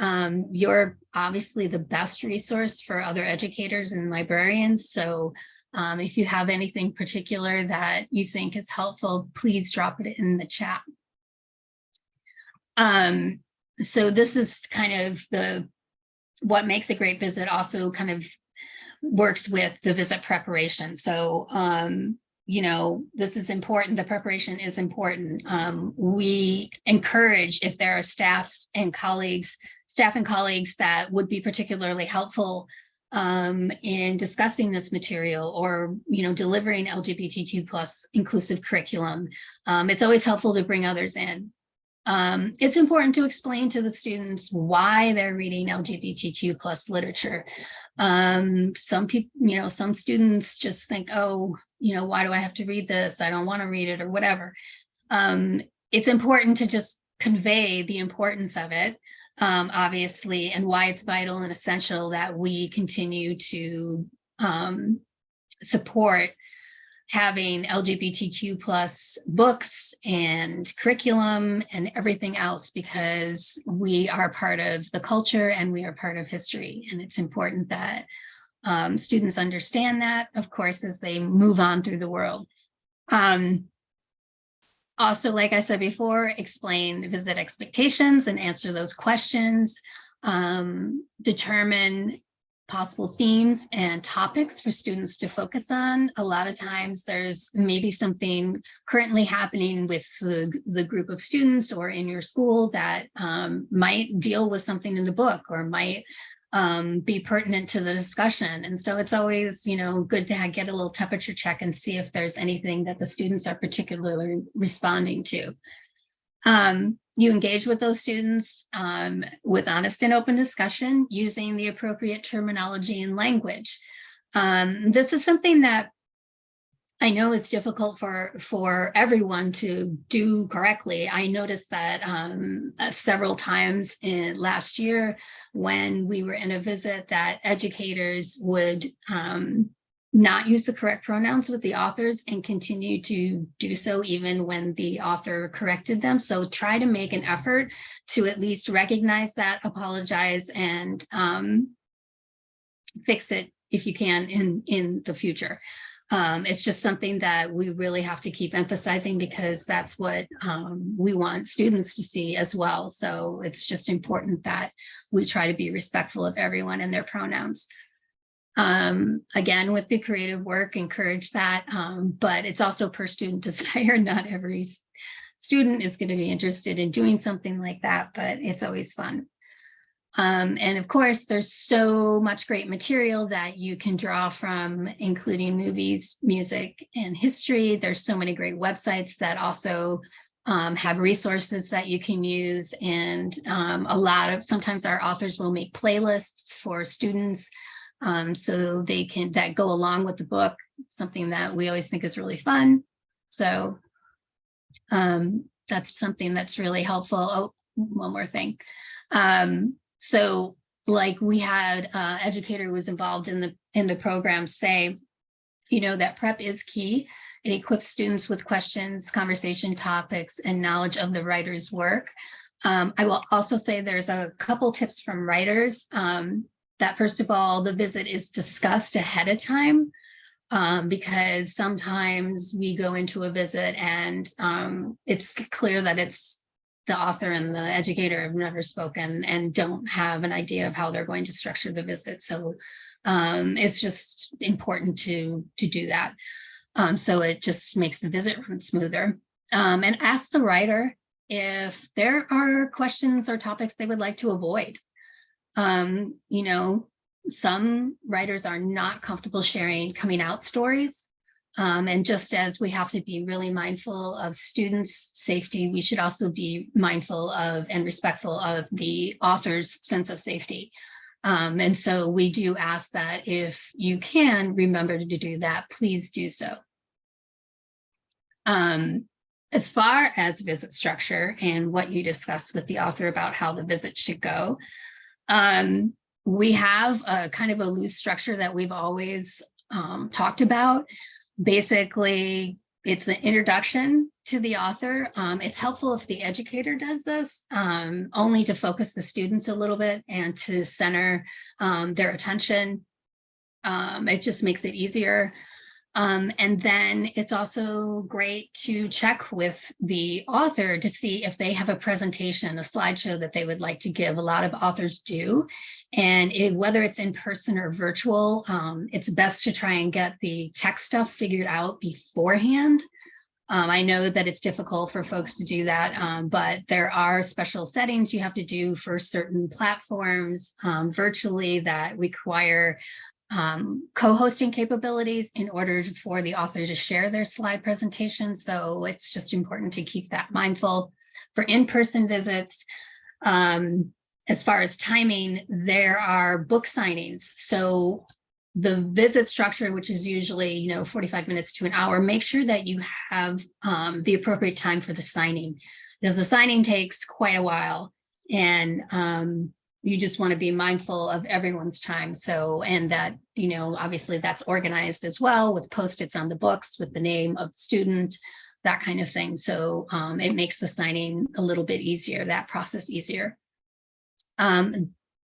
B: Um, you're obviously the best resource for other educators and librarians. So um, if you have anything particular that you think is helpful, please drop it in the chat. Um, so this is kind of the what makes a great visit also kind of works with the visit preparation. So, um, you know, this is important. The preparation is important. Um, we encourage if there are staffs and colleagues, staff and colleagues that would be particularly helpful um, in discussing this material or, you know, delivering LGBTQ plus inclusive curriculum. Um, it's always helpful to bring others in. Um, it's important to explain to the students why they're reading LGBTQ plus literature. Um, some people, you know, some students just think, oh, you know, why do I have to read this? I don't want to read it or whatever. Um, it's important to just convey the importance of it um, obviously, and why it's vital and essential that we continue to um, support having LGBTQ plus books and curriculum and everything else because we are part of the culture and we are part of history. And it's important that um, students understand that, of course, as they move on through the world. Um, also, like I said before, explain visit expectations and answer those questions, um, determine possible themes and topics for students to focus on. A lot of times there's maybe something currently happening with the, the group of students or in your school that um, might deal with something in the book or might um, be pertinent to the discussion. And so it's always, you know, good to have, get a little temperature check and see if there's anything that the students are particularly responding to. Um, you engage with those students um, with honest and open discussion using the appropriate terminology and language. Um, this is something that I know it's difficult for for everyone to do correctly. I noticed that um, uh, several times in last year when we were in a visit that educators would um, not use the correct pronouns with the authors and continue to do so even when the author corrected them. So try to make an effort to at least recognize that, apologize, and um, fix it if you can in, in the future. Um, it's just something that we really have to keep emphasizing because that's what um, we want students to see as well. So it's just important that we try to be respectful of everyone and their pronouns. Um, again, with the creative work, encourage that, um, but it's also per student desire. Not every student is going to be interested in doing something like that, but it's always fun. Um, and of course, there's so much great material that you can draw from, including movies, music, and history. There's so many great websites that also um, have resources that you can use. And um, a lot of, sometimes our authors will make playlists for students um, so they can, that go along with the book, something that we always think is really fun. So um, that's something that's really helpful. Oh, one more thing. Um, so like we had uh, educator who was involved in the in the program say, you know, that prep is key. It equips students with questions, conversation topics, and knowledge of the writer's work. Um, I will also say there's a couple tips from writers um, that first of all, the visit is discussed ahead of time um, because sometimes we go into a visit and um, it's clear that it's the author and the educator have never spoken and don't have an idea of how they're going to structure the visit. So um, it's just important to, to do that. Um, so it just makes the visit run smoother. Um, and ask the writer if there are questions or topics they would like to avoid. Um, you know, some writers are not comfortable sharing coming out stories. Um, and just as we have to be really mindful of students' safety, we should also be mindful of and respectful of the author's sense of safety. Um, and so we do ask that if you can remember to do that, please do so. Um, as far as visit structure and what you discussed with the author about how the visit should go, um, we have a kind of a loose structure that we've always um, talked about basically it's an introduction to the author. Um, it's helpful if the educator does this, um, only to focus the students a little bit and to center um, their attention. Um, it just makes it easier. Um, and then it's also great to check with the author to see if they have a presentation, a slideshow that they would like to give. A lot of authors do. And it, whether it's in person or virtual, um, it's best to try and get the tech stuff figured out beforehand. Um, I know that it's difficult for folks to do that, um, but there are special settings you have to do for certain platforms um, virtually that require um, co-hosting capabilities in order for the author to share their slide presentation. So it's just important to keep that mindful. For in-person visits, um, as far as timing, there are book signings. So the visit structure, which is usually, you know, 45 minutes to an hour, make sure that you have um, the appropriate time for the signing because the signing takes quite a while. And um, you just want to be mindful of everyone's time. So, and that, you know, obviously that's organized as well with post-its on the books with the name of the student, that kind of thing. So um, it makes the signing a little bit easier, that process easier. Um,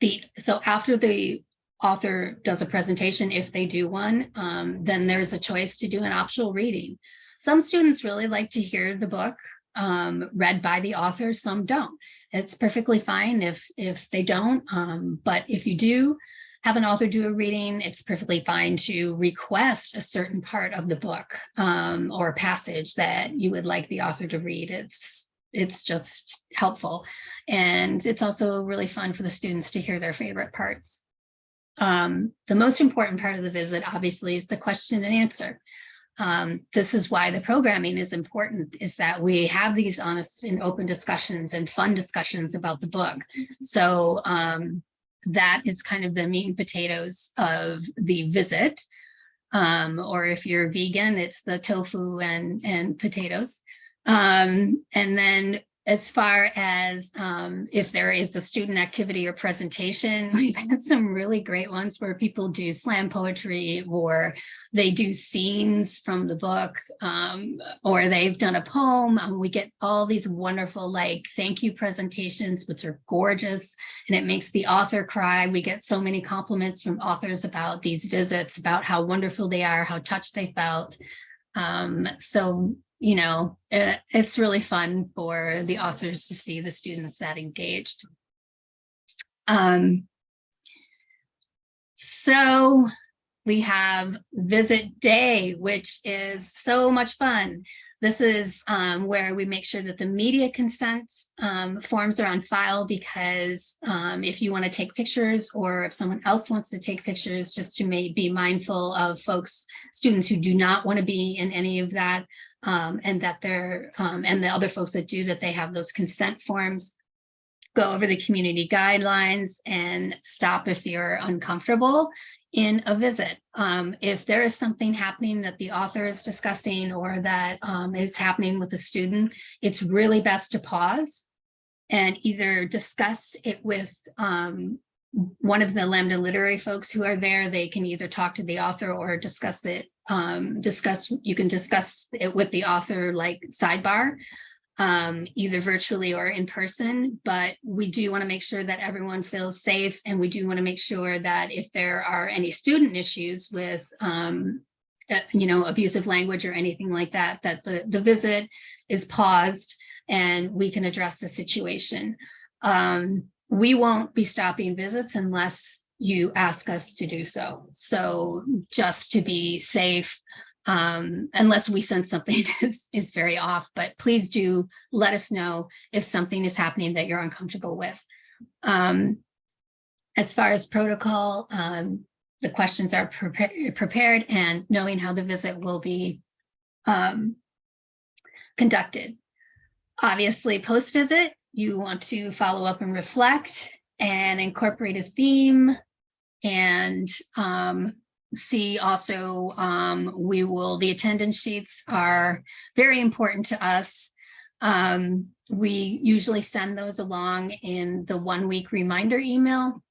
B: the So after the author does a presentation, if they do one, um, then there's a choice to do an optional reading. Some students really like to hear the book um, read by the author, some don't. It's perfectly fine if, if they don't, um, but if you do have an author do a reading, it's perfectly fine to request a certain part of the book um, or passage that you would like the author to read. It's, it's just helpful. And it's also really fun for the students to hear their favorite parts. Um, the most important part of the visit, obviously, is the question and answer um, this is why the programming is important, is that we have these honest and open discussions and fun discussions about the book. So um, that is kind of the meat and potatoes of the visit. Um, or if you're vegan, it's the tofu and, and potatoes. Um, and then as far as um, if there is a student activity or presentation, we've had some really great ones where people do slam poetry or they do scenes from the book um, or they've done a poem. Um, we get all these wonderful like thank you presentations, which are gorgeous and it makes the author cry. We get so many compliments from authors about these visits, about how wonderful they are, how touched they felt. Um, so you know, it, it's really fun for the authors to see the students that engaged. Um, so we have visit day, which is so much fun. This is um, where we make sure that the media consent um, forms are on file because um, if you want to take pictures or if someone else wants to take pictures, just to may be mindful of folks, students who do not want to be in any of that, um, and that they're, um, and the other folks that do that they have those consent forms, go over the community guidelines and stop if you're uncomfortable in a visit. Um, if there is something happening that the author is discussing or that um, is happening with a student, it's really best to pause and either discuss it with um, one of the Lambda literary folks who are there. They can either talk to the author or discuss it um, discuss, you can discuss it with the author like sidebar, um, either virtually or in person, but we do want to make sure that everyone feels safe and we do want to make sure that if there are any student issues with um, uh, you know, abusive language or anything like that, that the, the visit is paused and we can address the situation. Um, we won't be stopping visits unless you ask us to do so. So just to be safe, um, unless we sense something is, is very off, but please do let us know if something is happening that you're uncomfortable with. Um, as far as protocol, um, the questions are prepa prepared and knowing how the visit will be um, conducted. Obviously, post-visit, you want to follow up and reflect and incorporate a theme and um, see also, um, we will, the attendance sheets are very important to us. Um, we usually send those along in the one week reminder email.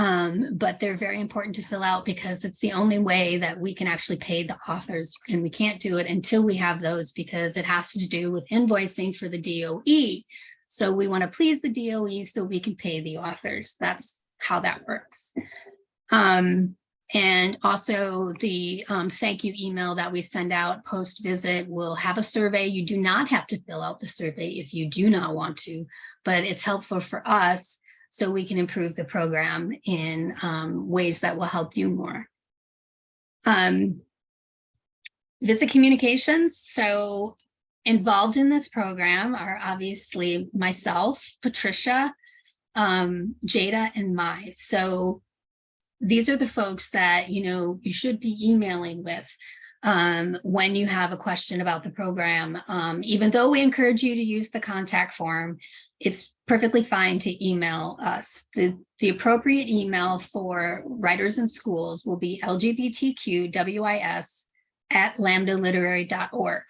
B: Um, but they're very important to fill out because it's the only way that we can actually pay the authors and we can't do it until we have those because it has to do with invoicing for the DOE. So we want to please the DOE so we can pay the authors. That's how that works. Um, and also the um, thank you email that we send out post visit will have a survey. You do not have to fill out the survey if you do not want to, but it's helpful for us so we can improve the program in um, ways that will help you more. Um, visit communications. So involved in this program are obviously myself, Patricia, um, Jada and Mai. So these are the folks that, you know, you should be emailing with um, when you have a question about the program. Um, even though we encourage you to use the contact form, it's perfectly fine to email us. The, the appropriate email for writers in schools will be lgbtqwis at lambdaliterary.org.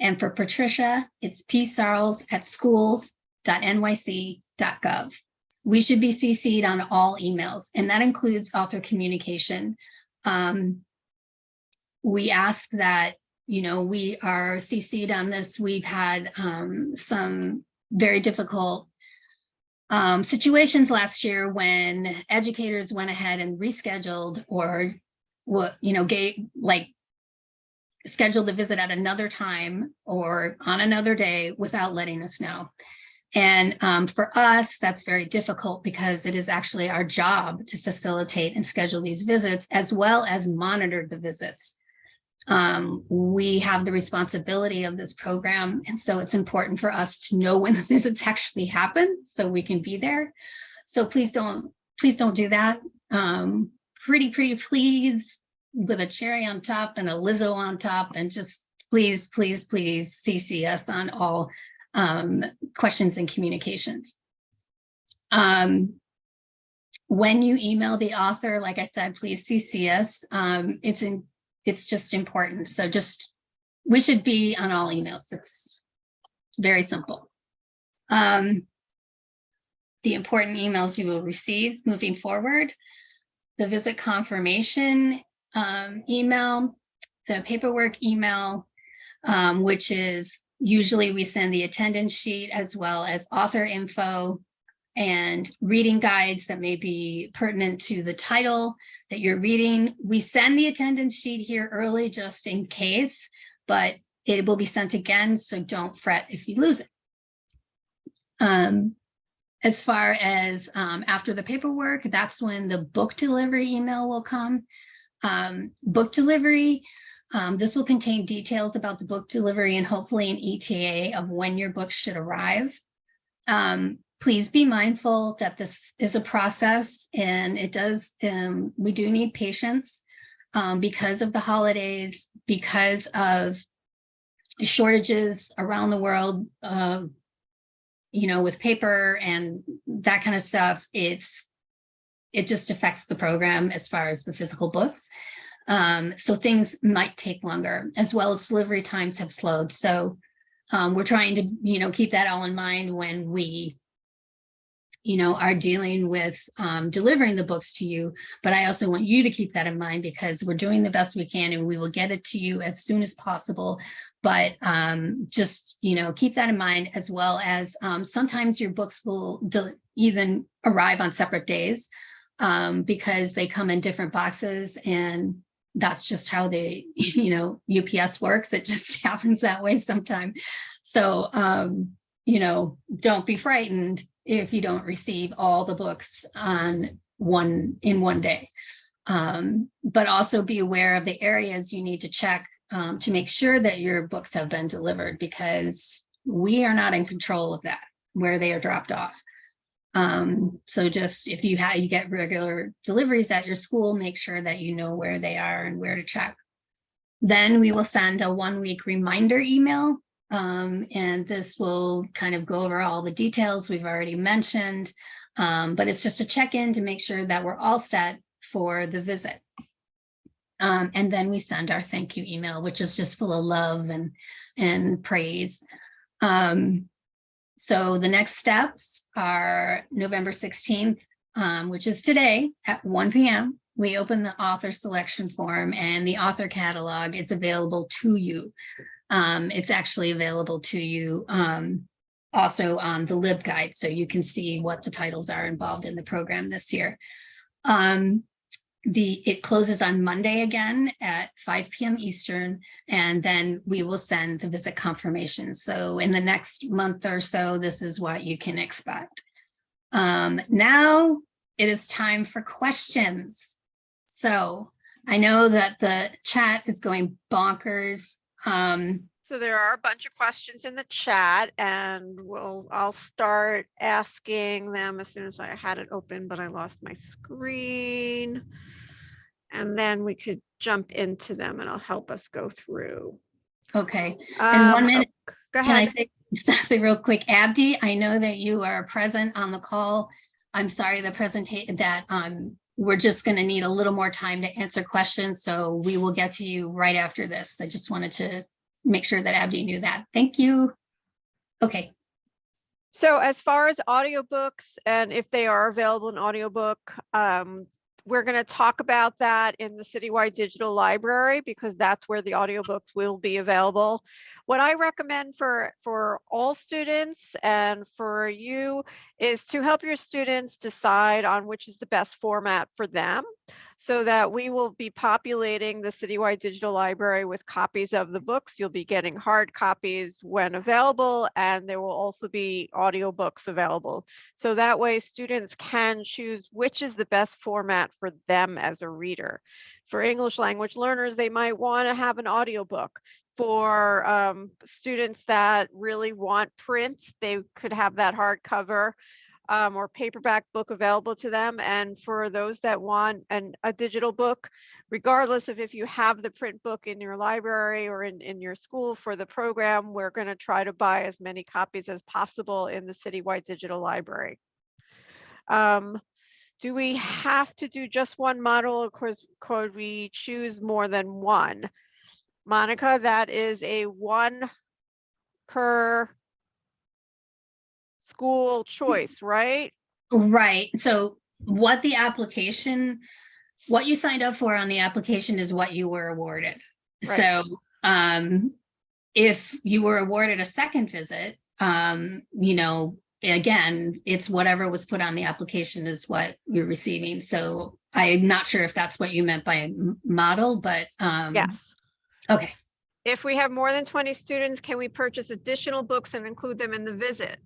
B: And for Patricia, it's psarles at schools.nyc gov. We should be CC'd on all emails, and that includes author communication. Um, we ask that, you know, we are CC'd on this. We've had um, some very difficult um, situations last year when educators went ahead and rescheduled or you know, gave like scheduled the visit at another time or on another day without letting us know. And um, for us, that's very difficult because it is actually our job to facilitate and schedule these visits as well as monitor the visits. Um, we have the responsibility of this program. And so it's important for us to know when the visits actually happen so we can be there. So please don't, please don't do that. Um, pretty, pretty please with a cherry on top and a Lizzo on top and just please, please, please CC us on all um, questions and communications. Um, when you email the author, like I said, please CC us. Um, it's in, it's just important. So just, we should be on all emails. It's very simple. Um, the important emails you will receive moving forward, the visit confirmation um, email, the paperwork email, um, which is usually we send the attendance sheet as well as author info and reading guides that may be pertinent to the title that you're reading. We send the attendance sheet here early just in case, but it will be sent again, so don't fret if you lose it. Um, as far as um, after the paperwork, that's when the book delivery email will come. Um, book delivery, um, this will contain details about the book delivery and hopefully an ETA of when your books should arrive. Please be mindful that this is a process and it does, um, we do need patience um, because of the holidays, because of shortages around the world, uh, you know, with paper and that kind of stuff, it's, it just affects the program as far as the physical books. Um, so things might take longer as well as delivery times have slowed. So um, we're trying to, you know, keep that all in mind when we, you know, are dealing with um, delivering the books to you. But I also want you to keep that in mind because we're doing the best we can and we will get it to you as soon as possible. But um, just, you know, keep that in mind as well as um, sometimes your books will even arrive on separate days um, because they come in different boxes and that's just how they, you know, UPS works. It just happens that way sometime. So, um, you know, don't be frightened if you don't receive all the books on one in one day. Um, but also be aware of the areas you need to check um, to make sure that your books have been delivered because we are not in control of that, where they are dropped off. Um, so just if you have you get regular deliveries at your school, make sure that you know where they are and where to check. Then we will send a one week reminder email. Um, and this will kind of go over all the details we've already mentioned. Um, but it's just a check in to make sure that we're all set for the visit. Um, and then we send our thank you email, which is just full of love and, and praise. Um, so the next steps are November 16th, um, which is today at 1 p.m. We open the author selection form and the author catalog is available to you. Um, it's actually available to you um, also on the LibGuide, so you can see what the titles are involved in the program this year. Um, the it closes on Monday again at 5 p.m. Eastern, and then we will send the visit confirmation. So in the next month or so, this is what you can expect. Um, now it is time for questions. So I know that the chat is going bonkers. Um,
A: So there are a bunch of questions in the chat and we'll, I'll start asking them as soon as I had it open, but I lost my screen. And then we could jump into them and it'll help us go through.
B: okay, in one
A: Um,
B: minute,
A: oh, Go
B: Can I say something real quick? Abdi, I know that you are present on the call. I'm sorry, the presentation that um, we're just going to need a little more time to answer questions, so we will get to you right after this. I just wanted to make sure that Abdi knew that. Thank you. Okay,
A: So as far as audiobooks and if they are available in audiobook, um, we're going to talk about that in the citywide digital library because that's where the audiobooks will be available. What I recommend for for all students and for you is to help your students decide on which is the best format for them so that we will be populating the citywide digital library with copies of the books. You'll be getting hard copies when available and there will also be audiobooks available. So that way students can choose which is the best format for them as a reader. For English language learners, they might want to have an audiobook. For um, students that really want print, they could have that hardcover um, or paperback book available to them. And for those that want an, a digital book, regardless of if you have the print book in your library or in, in your school for the program, we're going to try to buy as many copies as possible in the citywide digital library. Um, do we have to do just one model? Of course, could we choose more than one? Monica, that is a one per school choice, right?
B: Right, so what the application, what you signed up for on the application is what you were awarded.
A: Right.
B: So, um, if you were awarded a second visit, um, you know, again, it's whatever was put on the application is what you're receiving. So I'm not sure if that's what you meant by model, but, um,
A: Yes.
B: okay.
A: If we have more than 20 students, can we purchase additional books and include them in the visit?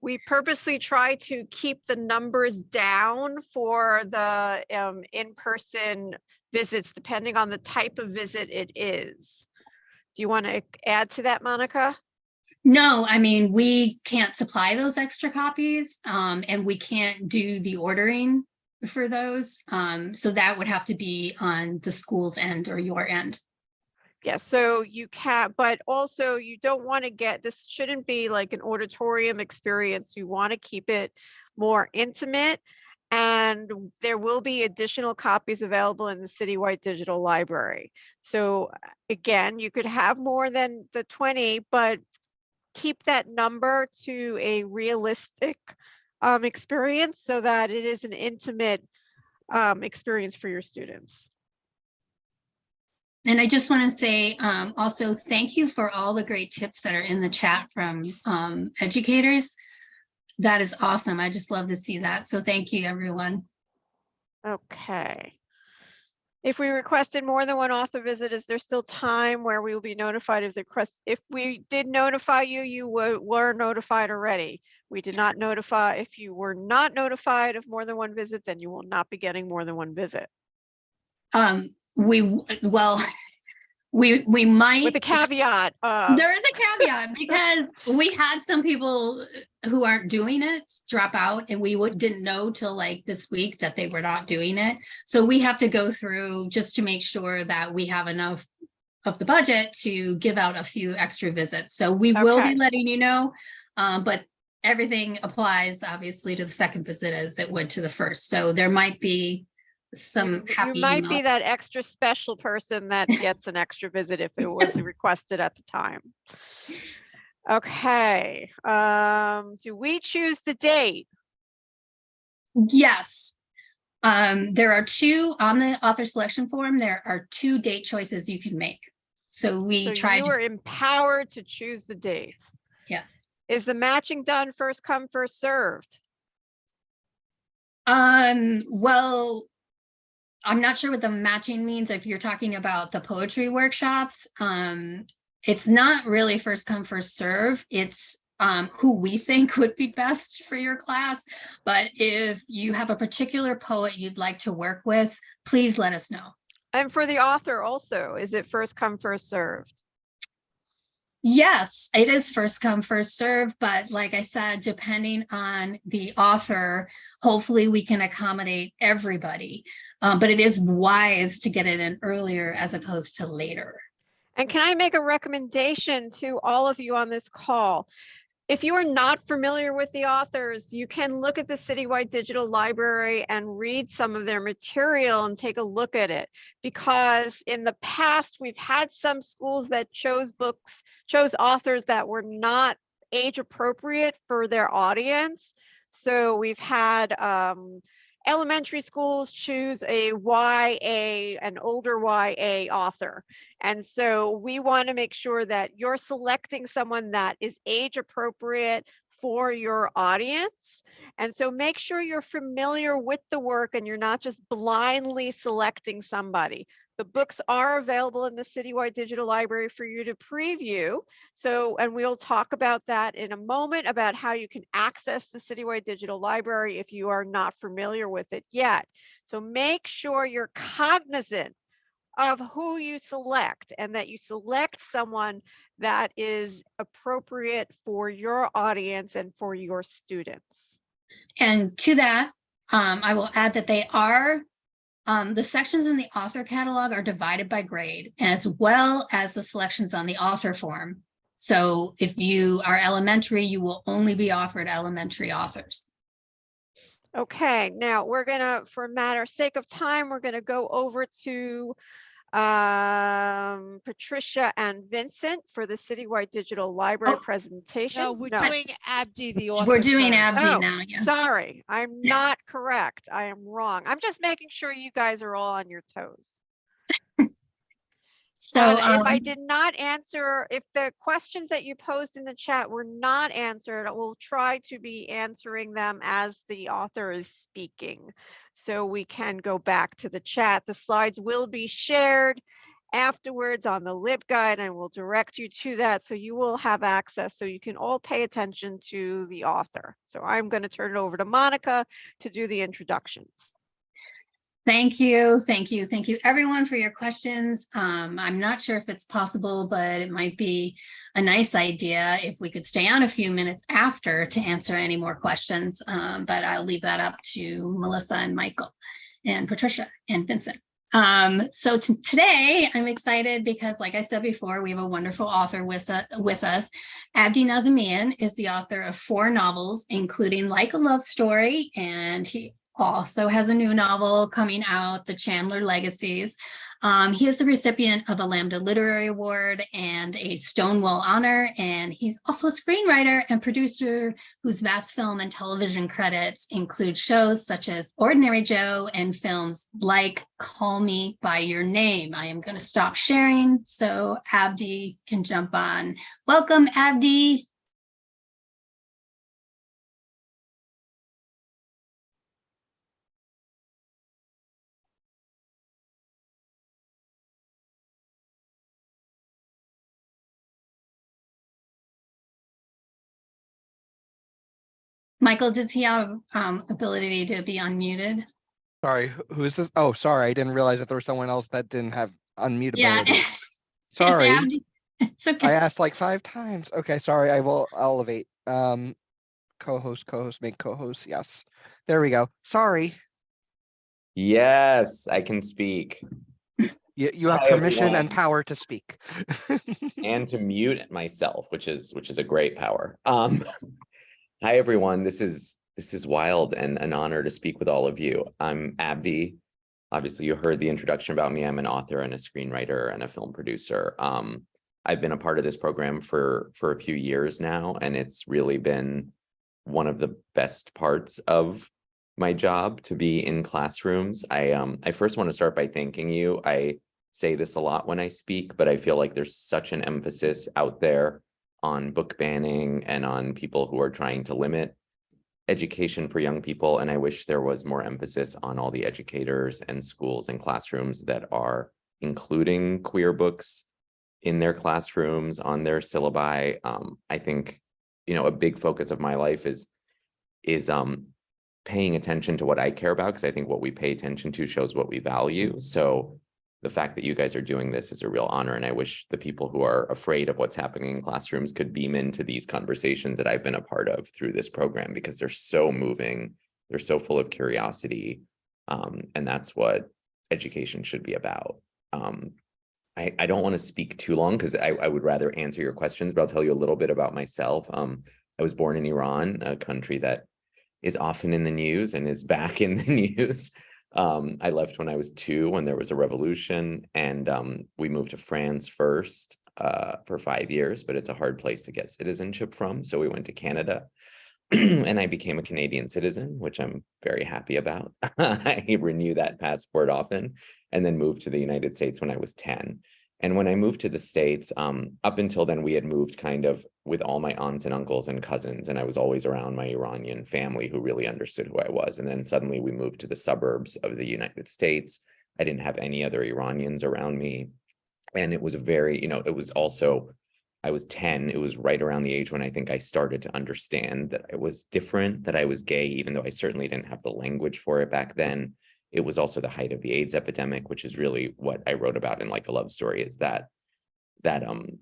A: We purposely try to keep the numbers down for the um, in-person visits, depending on the type of visit it is. Do you want to add to that, Monica?
B: No, I mean, we can't supply those extra copies, um, and we can't do the ordering for those. Um, so that would have to be on the school's end or your end.
A: Yes, so you can, but also you don't want to get, this shouldn't be like an auditorium experience. You want to keep it more intimate. And there will be additional copies available in the citywide digital library. So again, you could have more than the 20, but keep that number to a realistic um, experience so that it is an intimate um, experience for your students.
B: And I just want to say um, also thank you for all the great tips that are in the chat from um, educators. That is awesome. I just love to see that. So thank you, everyone.
A: Okay. If we requested more than one author visit, is there still time where we will be notified of the request? If we did notify you, you were, were notified already. We did not notify, if you were not notified of more than one visit, then you will not be getting more than one visit.
B: Um, we, well, we, we might.
A: With the caveat of,
B: There is a caveat because we had some people who aren't doing it drop out and we would, didn't know till like this week that they were not doing it. So we have to go through just to make sure that we have enough of the budget to give out a few extra visits. So we will be letting you know. Um, but everything applies obviously to the second visit as it would to the first. So there might be some
A: you
B: happy.
A: might be that extra special person that gets an extra visit if it was requested at the time. Okay, um, do we choose the date?
B: Yes. Um, there are two on the author selection form. There are two date choices you can make. So we
A: So
B: tried,
A: you are empowered to choose the date.
B: yes.
A: Is the matching done first come, first served?
B: Um, well, I'm not sure what the matching means. If you're talking about the poetry workshops, um, it's not really first come, first serve. It's um, who we think would be best for your class. But if you have a particular poet you'd like to work with, please let us know.
A: And for the author also, is it first come, first served?
B: Yes, it is first come, first serve, but like I said, depending on the author, hopefully we can accommodate everybody. Um, but it is wise to get it in earlier as opposed to later.
A: And can I make a recommendation to all of you on this call? If you are not familiar with the authors, you can look at the Citywide Digital Library and read some of their material and take a look at it. Because in the past, we've had some schools that chose books, chose authors that were not age appropriate for their audience. So we've had um, elementary schools choose a YA, an older YA author. And so we want to make sure that you're selecting someone that is age appropriate for your audience. And so make sure you're familiar with the work and you're not just blindly selecting somebody. The books are available in the Citywide Digital Library for you to preview. So, and we'll talk about that in a moment about how you can access the Citywide Digital Library if you are not familiar with it yet. So make sure you're cognizant of who you select and that you select someone that is appropriate for your audience and for your students.
B: And to that, um, I will add that they are, um, the sections in the author catalog are divided by grade as well as the selections on the author form. So if you are elementary, you will only be offered elementary authors.
A: Okay, now we're gonna, for matter sake of time, we're gonna go over to Um, Patricia and Vincent for the citywide digital library
B: Oh.
A: presentation.
G: No, we're doing Abdi, the author.
B: We're doing
G: first.
B: Abdi
A: Oh,
B: now, yeah.
A: Sorry, I'm
B: Yeah.
A: not correct. I am wrong. I'm just making sure you guys are all on your toes.
B: So,
A: And if I
B: um,
A: did not answer, if the questions that you posed in the chat were not answered, I will try to be answering them as the author is speaking. So we can go back to the chat. The slides will be shared afterwards on the LibGuide and we'll direct you to that. So you will have access so you can all pay attention to the author. So I'm going to turn it over to Monica to do the introductions.
B: Thank you, thank you, thank you, everyone for your questions. Um, I'm not sure if it's possible, but it might be a nice idea if we could stay on a few minutes after to answer any more questions. Um, but I'll leave that up to Melissa and Michael and Patricia and Vincent. Um, so today I'm excited because like I said before, we have a wonderful author with, uh, with us. Abdi Nazemian is the author of four novels, including Like a Love Story, and he also has a new novel coming out, The Chandler Legacies. Um, he is the recipient of a Lambda Literary Award and a Stonewall Honor, and he's also a screenwriter and producer whose vast film and television credits include shows such as Ordinary Joe and films like Call Me By Your Name. I am going to stop sharing so Abdi can jump on. Welcome, Abdi. Michael, does he have um, ability to be unmuted?
C: Sorry, who- who is this? Oh, sorry, I didn't realize that there was someone else that didn't have
B: Yeah.
C: unmutability.
B: it's
C: Sorry,
B: Abdi. It's
C: I asked like five times. Okay, sorry, I will elevate. Um, co-host, co-host, make co-host, yes. There we go. Sorry,
J: Yes, I can speak
C: you, you have
J: Hi,
C: permission and power to speak.
J: and to mute myself, which is which is a great power. Um, hi everyone. This is this is wild and an honor to speak with all of you. I'm Abdi. Obviously, you heard the introduction about me. I'm an author and a screenwriter and a film producer. Um, I've been a part of this program for for a few years now, and it's really been one of the best parts of my job to be in classrooms. I um I first want to start by thanking you. I say this a lot when I speak, but I feel like there's such an emphasis out there on book banning and on people who are trying to limit education for young people. And I wish there was more emphasis on all the educators and schools and classrooms that are including queer books in their classrooms, on their syllabi. Um, I think, you know, a big focus of my life is is um paying attention to what I care about, because I think what we pay attention to shows what we value. So the fact that you guys are doing this is a real honor. And I wish the people who are afraid of what's happening in classrooms could beam into these conversations that I've been a part of through this program because they're so moving. They're so full of curiosity. Um, and that's what education should be about. Um, I, I don't want to speak too long because I, I would rather answer your questions, but I'll tell you a little bit about myself. Um, I was born in Iran, a country that is often in the news and is back in the news. Um, I left when I was two, when there was a revolution, and um, we moved to France first uh, for five years, but it's a hard place to get citizenship from. So we went to Canada and I became a Canadian citizen, which I'm very happy about. I renew that passport often and then moved to the United States when I was 10. And when I moved to the States, um, up until then, we had moved kind of with all my aunts and uncles and cousins, and I was always around my Iranian family who really understood who I was. And then suddenly we moved to the suburbs of the United States. I didn't have any other Iranians around me. And it was a very, you know, it was also, I was 10. It was right around the age when I think I started to understand that I was different, that I was gay, even though I certainly didn't have the language for it back then it was also the height of the AIDS epidemic, which is really what I wrote about in Like a Love Story, is that that um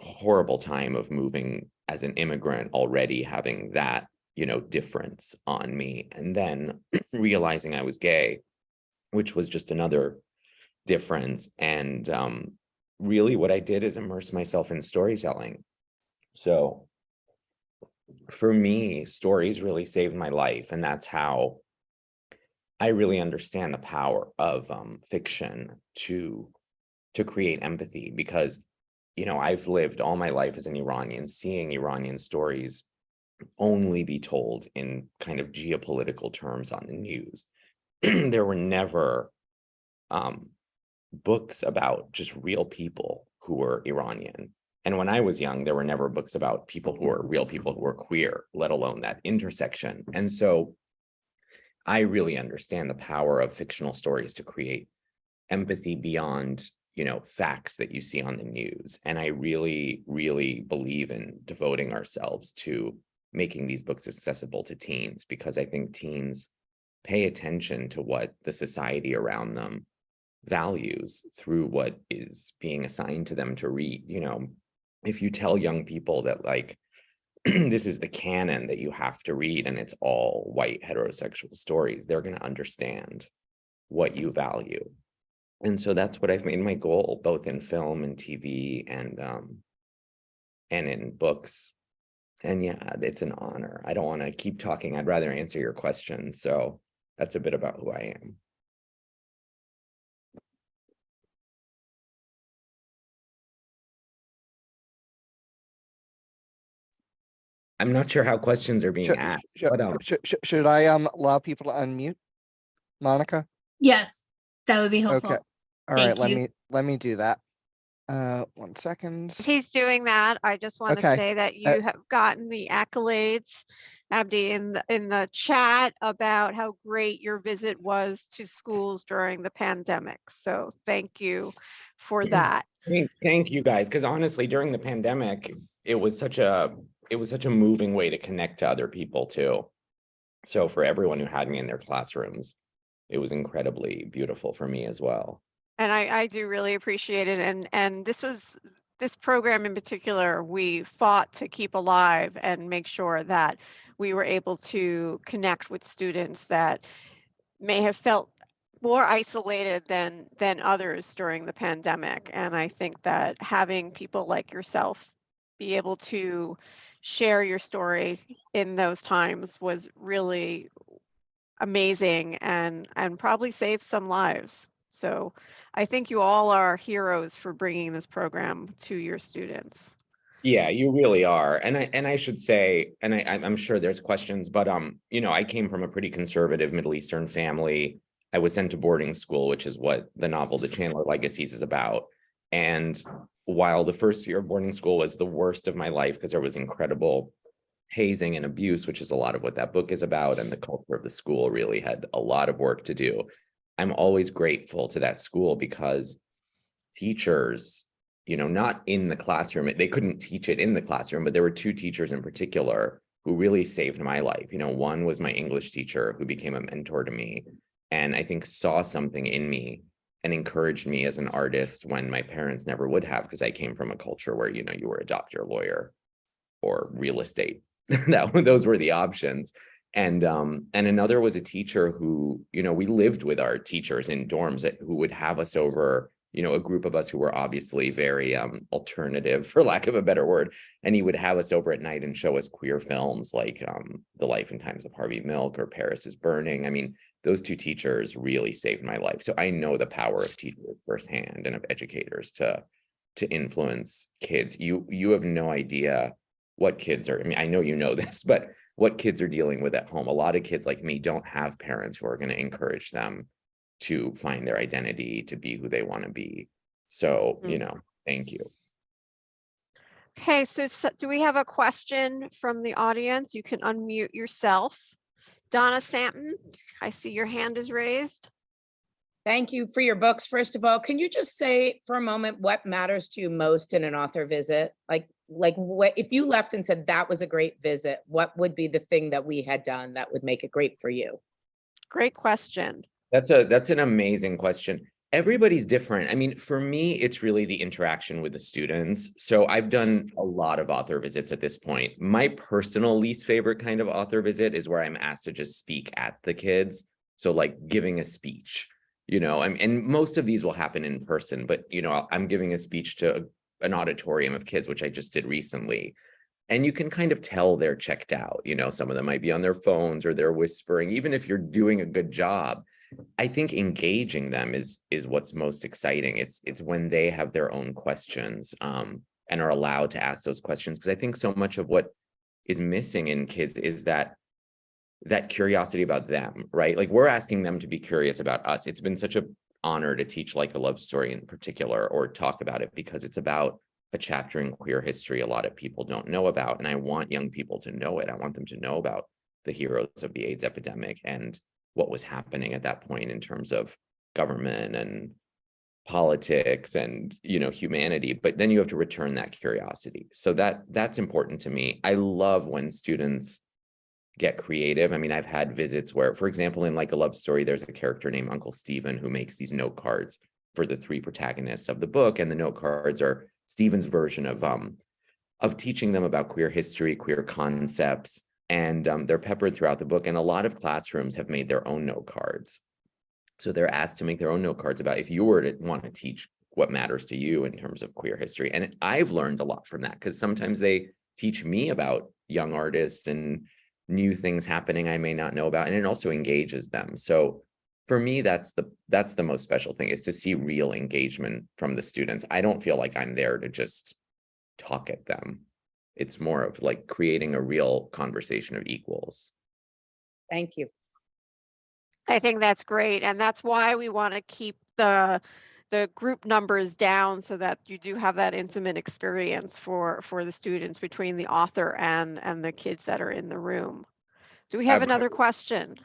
J: horrible time of moving as an immigrant already having that, you know, difference on me. And then realizing I was gay, which was just another difference. And um really what I did is immerse myself in storytelling. So for me, stories really saved my life. And that's how I really understand the power of um, fiction to to create empathy because, you know, I've lived all my life as an Iranian, seeing Iranian stories only be told in kind of geopolitical terms on the news. there were never um, books about just real people who were Iranian. And when I was young, there were never books about people who were real people who were queer, let alone that intersection. And so I really understand the power of fictional stories to create empathy beyond, you know, facts that you see on the news. And I really, really believe in devoting ourselves to making these books accessible to teens because I think teens pay attention to what the society around them values through what is being assigned to them to read. You know, if you tell young people that like, this is the canon that you have to read and it's all white heterosexual stories, they're going to understand what you value. And so that's what I've made my goal, both in film and TV and um, and in books. And yeah, it's an honor. I don't want to keep talking. I'd rather answer your questions. So that's a bit about who I am. I'm not sure how questions are being
C: Should-
J: asked,
C: should-
J: but um,
C: Should, should, should I, um, allow people to unmute? Monica?
B: Yes, that would be helpful.
C: Okay.
B: helpful.
C: All right,
B: Thank
C: let
B: you.
C: me, let me do that. Uh, one second.
A: He's doing that. I just want to say that
C: uh,
A: you have gotten the accolades, Abdi, in the, in the chat about how great your visit was to schools during the pandemic. So thank you for that.
J: Thank, thank you guys, because honestly, during the pandemic, it was such a, it was such a moving way to connect to other people too. So for everyone who had me in their classrooms, it was incredibly beautiful for me as well.
A: And I, I do really appreciate it. And, and this was, this program in particular, we fought to keep alive and make sure that we were able to connect with students that may have felt more isolated than, than others during the pandemic. And I think that having people like yourself be able to share your story in those times was really amazing and, and probably saved some lives. So I think you all are heroes for bringing this program to your students.
J: Yeah, you really are. And I and I should say, and I I'm sure there's questions, but um, you know, I came from a pretty conservative Middle Eastern family. I was sent to boarding school, which is what the novel The Chandler Legacies is about. And while the first year of boarding school was the worst of my life because there was incredible hazing and abuse, which is a lot of what that book is about, and the culture of the school really had a lot of work to do. I'm always grateful to that school because teachers, you know, not in the classroom, they couldn't teach it in the classroom, but there were two teachers in particular who really saved my life. You know, one was my English teacher who became a mentor to me and I think saw something in me and encouraged me as an artist when my parents never would have because I came from a culture where, you know, you were a doctor, lawyer, or real estate. that those were the options. And um, and another was a teacher who, you know, we lived with our teachers in dorms that, who would have us over, you know, a group of us who were obviously very um, alternative, for lack of a better word. And he would have us over at night and show us queer films like um, The Life and Times of Harvey Milk or Paris is Burning. I mean, those two teachers really saved my life. So I know the power of teachers firsthand and of educators to to influence kids. You you have no idea what kids are. I mean, I know you know this, but what kids are dealing with at home. A lot of kids like me don't have parents who are going to encourage them to find their identity, to be who they want to be. So, hmm. you know, thank you.
A: Okay, so s- do we have a question from the audience? You can unmute yourself. Donna Santon, I see your hand is raised.
K: Thank you for your books. First of all, can you just say for a moment what matters to you most in an author visit? Like, like what if you left and said that was a great visit, what would be the thing that we had done that would make it great for you?
A: Great question.
J: That's a that's an amazing question. Everybody's different. I mean, for me, it's really the interaction with the students. So I've done a lot of author visits at this point. My personal least favorite kind of author visit is where I'm asked to just speak at the kids. So like giving a speech, you know, and, and most of these will happen in person, but you know, I'm giving a speech to an auditorium of kids, which I just did recently. and you can kind of tell they're checked out, you know, some of them might be on their phones or they're whispering, even if you're doing a good job. I think engaging them is is what's most exciting. It's it's when they have their own questions um, and are allowed to ask those questions. Because I think so much of what is missing in kids is that that curiosity about them, right? Like we're asking them to be curious about us. It's been such a honor to teach like a love story in particular or talk about it because it's about a chapter in queer history a lot of people don't know about. And I want young people to know it. I want them to know about the heroes of the AIDS epidemic and what was happening at that point in terms of government and politics and you know humanity but then you have to return that curiosity. So that that's important to me. I love when students get creative. I mean i've had visits where for example in like a love story there's a character named uncle stephen who makes these note cards for the three protagonists of the book and the note cards are stephen's version of um of teaching them about queer history queer concepts and um, they're peppered throughout the book and a lot of classrooms have made their own note cards so they're asked to make their own note cards about if you were to want to teach what matters to you in terms of queer history. And I've learned a lot from that because sometimes they teach me about young artists and new things happening I may not know about, and it also engages them. So for me, that's the that's the most special thing is to see real engagement from the students. I don't feel like I'm there to just talk at them. It's more of like creating a real conversation of equals.
K: Thank you.
A: I think that's great. And that's why we want to keep the the group numbers down so that you do have that intimate experience for for the students between the author and and the kids that are in the room. Do we have another
J: Absolutely.
A: question?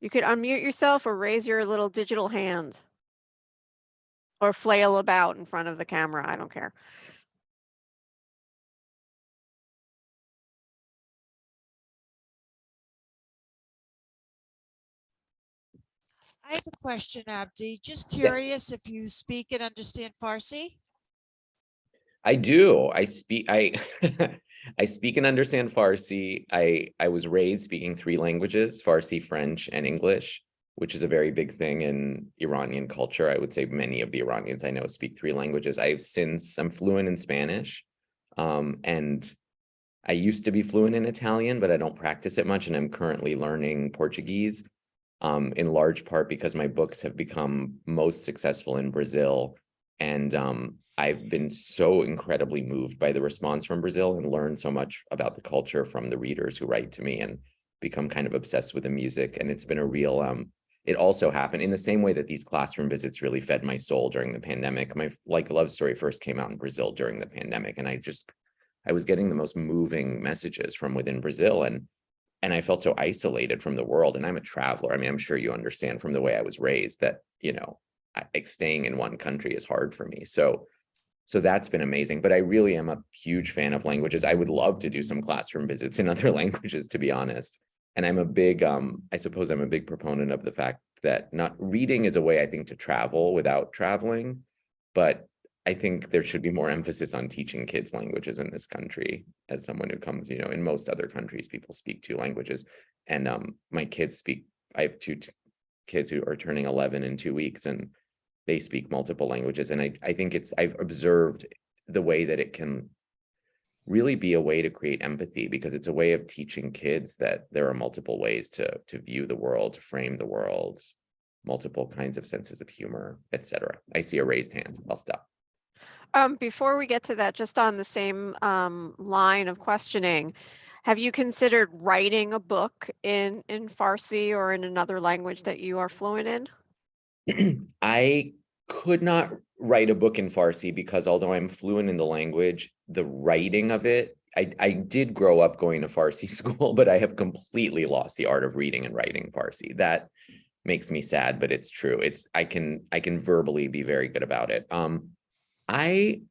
A: You could unmute yourself or raise your little digital hand. Or flail about in front of the camera. I don't care.
G: I have a question, Abdi. Just curious if you speak and understand Farsi?
J: I do. I speak I I speak and understand Farsi. I I was raised speaking three languages, Farsi, French, and English, which is a very big thing in Iranian culture. I would say many of the Iranians I know speak three languages. I've since I'm fluent in Spanish. Um, and I used to be fluent in Italian, but I don't practice it much. And I'm currently learning Portuguese um, in large part because my books have become most successful in Brazil. And um, I've been so incredibly moved by the response from Brazil and learned so much about the culture from the readers who write to me and become kind of obsessed with the music. And it's been a real, um, it also happened in the same way that these classroom visits really fed my soul during the pandemic. My like love story first came out in Brazil during the pandemic. And I just, I was getting the most moving messages from within Brazil. And and I felt so isolated from the world. And I'm a traveler. I mean, I'm sure you understand from the way I was raised that, you know, like staying in one country is hard for me. So, so that's been amazing. But I really am a huge fan of languages. I would love to do some classroom visits in other languages, to be honest. And I'm a big, um, I suppose I'm a big proponent of the fact that not reading is a way I think to travel without traveling, but I think there should be more emphasis on teaching kids languages in this country. As someone who comes, you know, in most other countries, people speak two languages. And um, my kids speak, I have two kids who are turning 11 in two weeks and they speak multiple languages. And I, I think it's, I've observed the way that it can really be a way to create empathy because it's a way of teaching kids that there are multiple ways to, to view the world, to frame the world, multiple kinds of senses of humor, etc. I see a raised hand. I'll stop.
A: Um, before we get to that, just on the same um, line of questioning, have you considered writing a book in in Farsi or in another language that you are fluent in?
J: I could not write a book in Farsi because although I'm fluent in the language, the writing of it, I, I did grow up going to Farsi school, but I have completely lost the art of reading and writing Farsi. That makes me sad, but it's true. It's I can I can verbally be very good about it. Um, I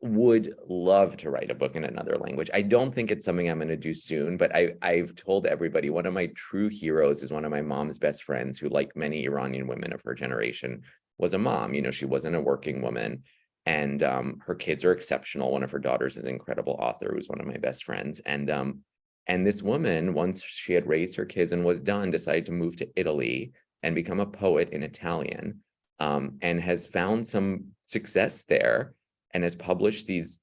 J: would love to write a book in another language. I don't think it's something I'm going to do soon, but I, I've told everybody one of my true heroes is one of my mom's best friends who, like many Iranian women of her generation, was a mom. You know, she wasn't a working woman and um, her kids are exceptional. One of her daughters is an incredible author who's one of my best friends. And um, and this woman, once she had raised her kids and was done, decided to move to Italy and become a poet in Italian um, and has found some success there and has published these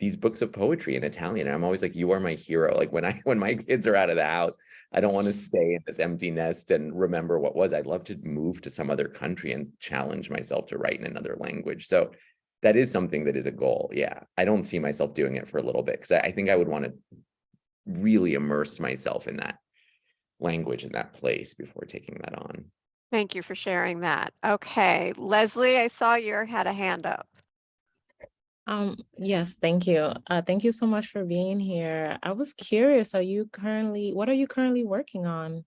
J: these books of poetry in Italian. And I'm always like, you are my hero. Like when I when my kids are out of the house, I don't want to stay in this empty nest and remember what was. I'd love to move to some other country and challenge myself to write in another language. So that is something that is a goal. Yeah. I don't see myself doing it for a little bit because I, I think I would want to really immerse myself in that language in that place before taking that on.
A: Thank you for sharing that. Okay, Leslie, I saw you had a hand up.
L: Um, yes, thank you. Uh, thank you so much for being here. I was curious, are you currently, what are you currently working on?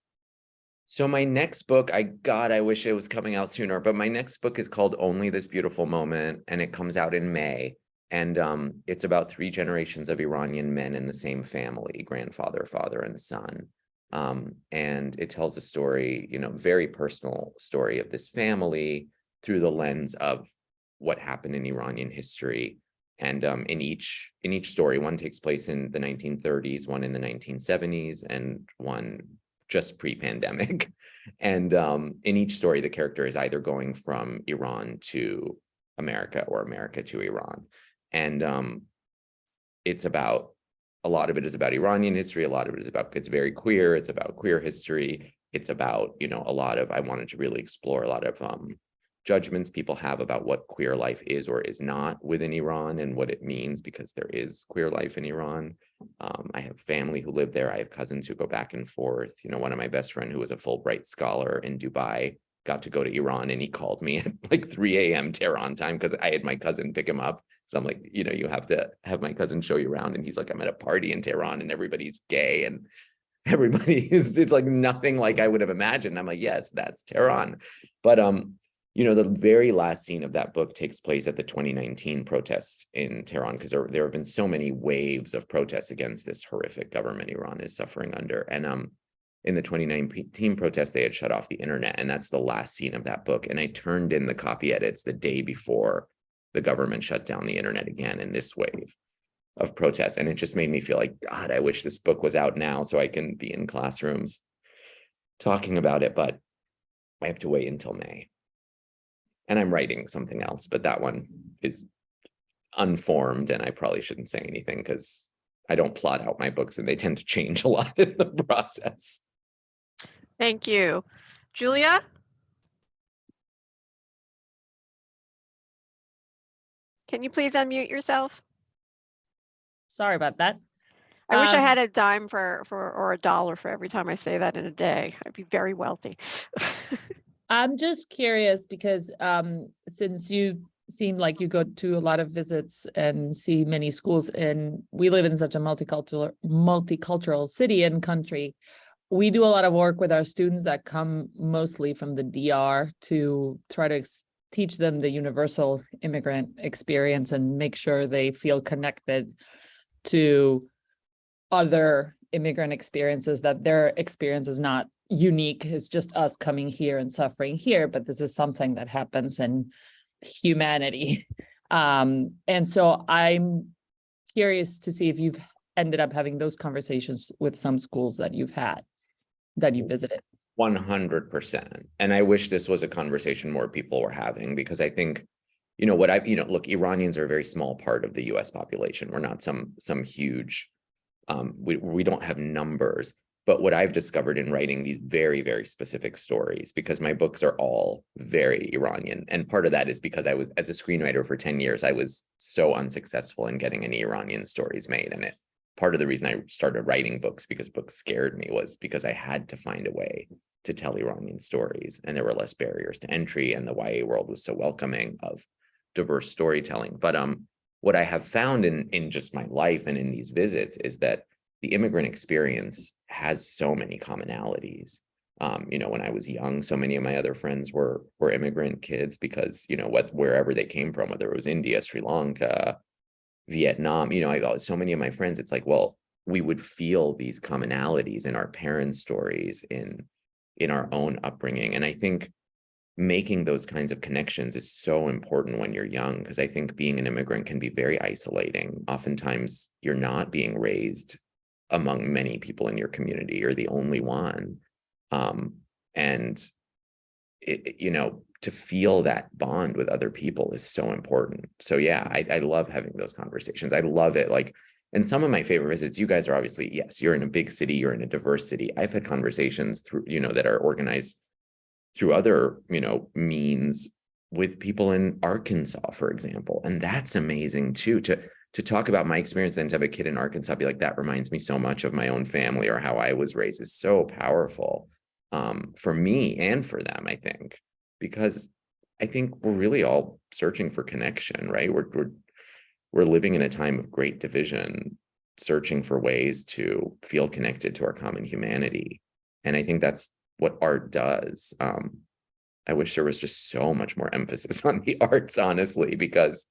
J: So my next book, I God, I wish it was coming out sooner, but my next book is called Only This Beautiful Moment, and it comes out in May. And um, it's about three generations of Iranian men in the same family, grandfather, father, and son. Um, and it tells a story, you know, very personal story of this family through the lens of what happened in Iranian history. And um, in each in each story, one takes place in the 1930s, one in the 1970s, and one just pre-pandemic. And um, in each story, the character is either going from Iran to America or America to Iran. And um, it's about, a lot of it is about Iranian history. A lot of it is about, it's very queer. It's about queer history. It's about, you know, a lot of, I wanted to really explore a lot of um, judgments people have about what queer life is or is not within Iran and what it means because there is queer life in Iran. Um, I have family who live there. I have cousins who go back and forth. You know, one of my best friend who was a Fulbright scholar in Dubai got to go to Iran and he called me at like 3 a.m. Tehran time because I had my cousin pick him up. So I'm like, you know, you have to have my cousin show you around. And he's like, I'm at a party in Tehran and everybody's gay and everybody is, it's like nothing like I would have imagined. I'm like, yes, that's Tehran. But um, you know, the very last scene of that book takes place at the 2019 protests in Tehran, because there, there have been so many waves of protests against this horrific government Iran is suffering under. And um, in the 2019 protests, they had shut off the internet, and that's the last scene of that book. And I turned in the copy edits the day before the government shut down the internet again in this wave of protests. And it just made me feel like, God, I wish this book was out now so I can be in classrooms talking about it, but I have to wait until May and I'm writing something else, but that one is unformed and I probably shouldn't say anything because I don't plot out my books and they tend to change a lot in the process.
A: Thank you. Julia? Can you please unmute yourself?
M: Sorry about that.
A: I wish I
M: Um,
A: had a dime for, for, or a dollar for every time I say that in a day. I'd be very wealthy.
M: I'm just curious because um, since you seem like you go to a lot of visits and see many schools and we live in such a multicultural multicultural city and country, we do a lot of work with our students that come mostly from the DR to try to teach them the universal immigrant experience and make sure they feel connected to other immigrant experiences that their experience is not unique. It's just us coming here and suffering here but this is something that happens in humanity. Um and so i'm curious to see if you've ended up having those conversations with some schools that you've had that you visited
J: 100%. And I wish this was a conversation more people were having because I think, you know, what I, you know, look, Iranians are a very small part of the US population. We're not some, some huge, um, we, we don't have numbers. But what I've discovered in writing these very, very specific stories, because my books are all very Iranian. And part of that is because I was, as a screenwriter for 10 years, I was so unsuccessful in getting any Iranian stories made. And it, part of the reason I started writing books because books scared me was because I had to find a way to tell Iranian stories and there were less barriers to entry and the YA world was so welcoming of diverse storytelling. But um, what I have found in, in just my life and in these visits is that the immigrant experience has so many commonalities. Um, you know, when I was young, so many of my other friends were were immigrant kids because, you know, what wherever they came from, whether it was India, Sri Lanka, Vietnam, you know, I so many of my friends, it's like, well, we would feel these commonalities in our parents' stories, in in our own upbringing. And I think making those kinds of connections is so important when you're young, because I think being an immigrant can be very isolating. Oftentimes you're not being raised among many people in your community. You're the only one. Um, and it- you know, to feel that bond with other people is so important. So yeah, I, I love having those conversations. I love it. Like, and some of my favorite visits, you guys are obviously, yes, you're in a big city, you're in a diverse city. I've had conversations through, you know, that are organized through other, you know, means with people in Arkansas, for example. And that's amazing too, to, to talk about my experience then to have a kid in Arkansas, be like, that reminds me so much of my own family or how I was raised is so powerful um, for me and for them, I think, because I think we're really all searching for connection, right? We're, we're, we're living in a time of great division, searching for ways to feel connected to our common humanity. And I think that's what art does. Um, I wish there was just so much more emphasis on the arts, honestly, because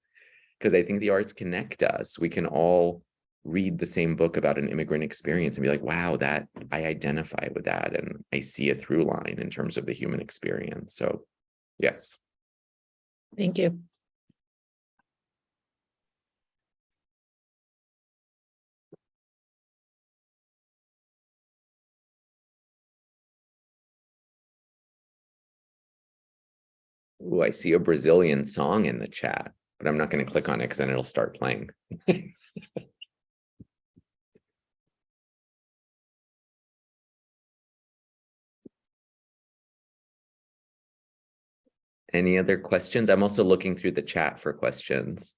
J: because I think the arts connect us. We can all read the same book about an immigrant experience and be like, wow, that I identify with that. And I see a through line in terms of the human experience. So yes.
M: Thank you.
J: Ooh, I see a Brazilian song in the chat, but I'm not going to click on it because then it'll start playing. Any other questions? I'm also looking through the chat for questions.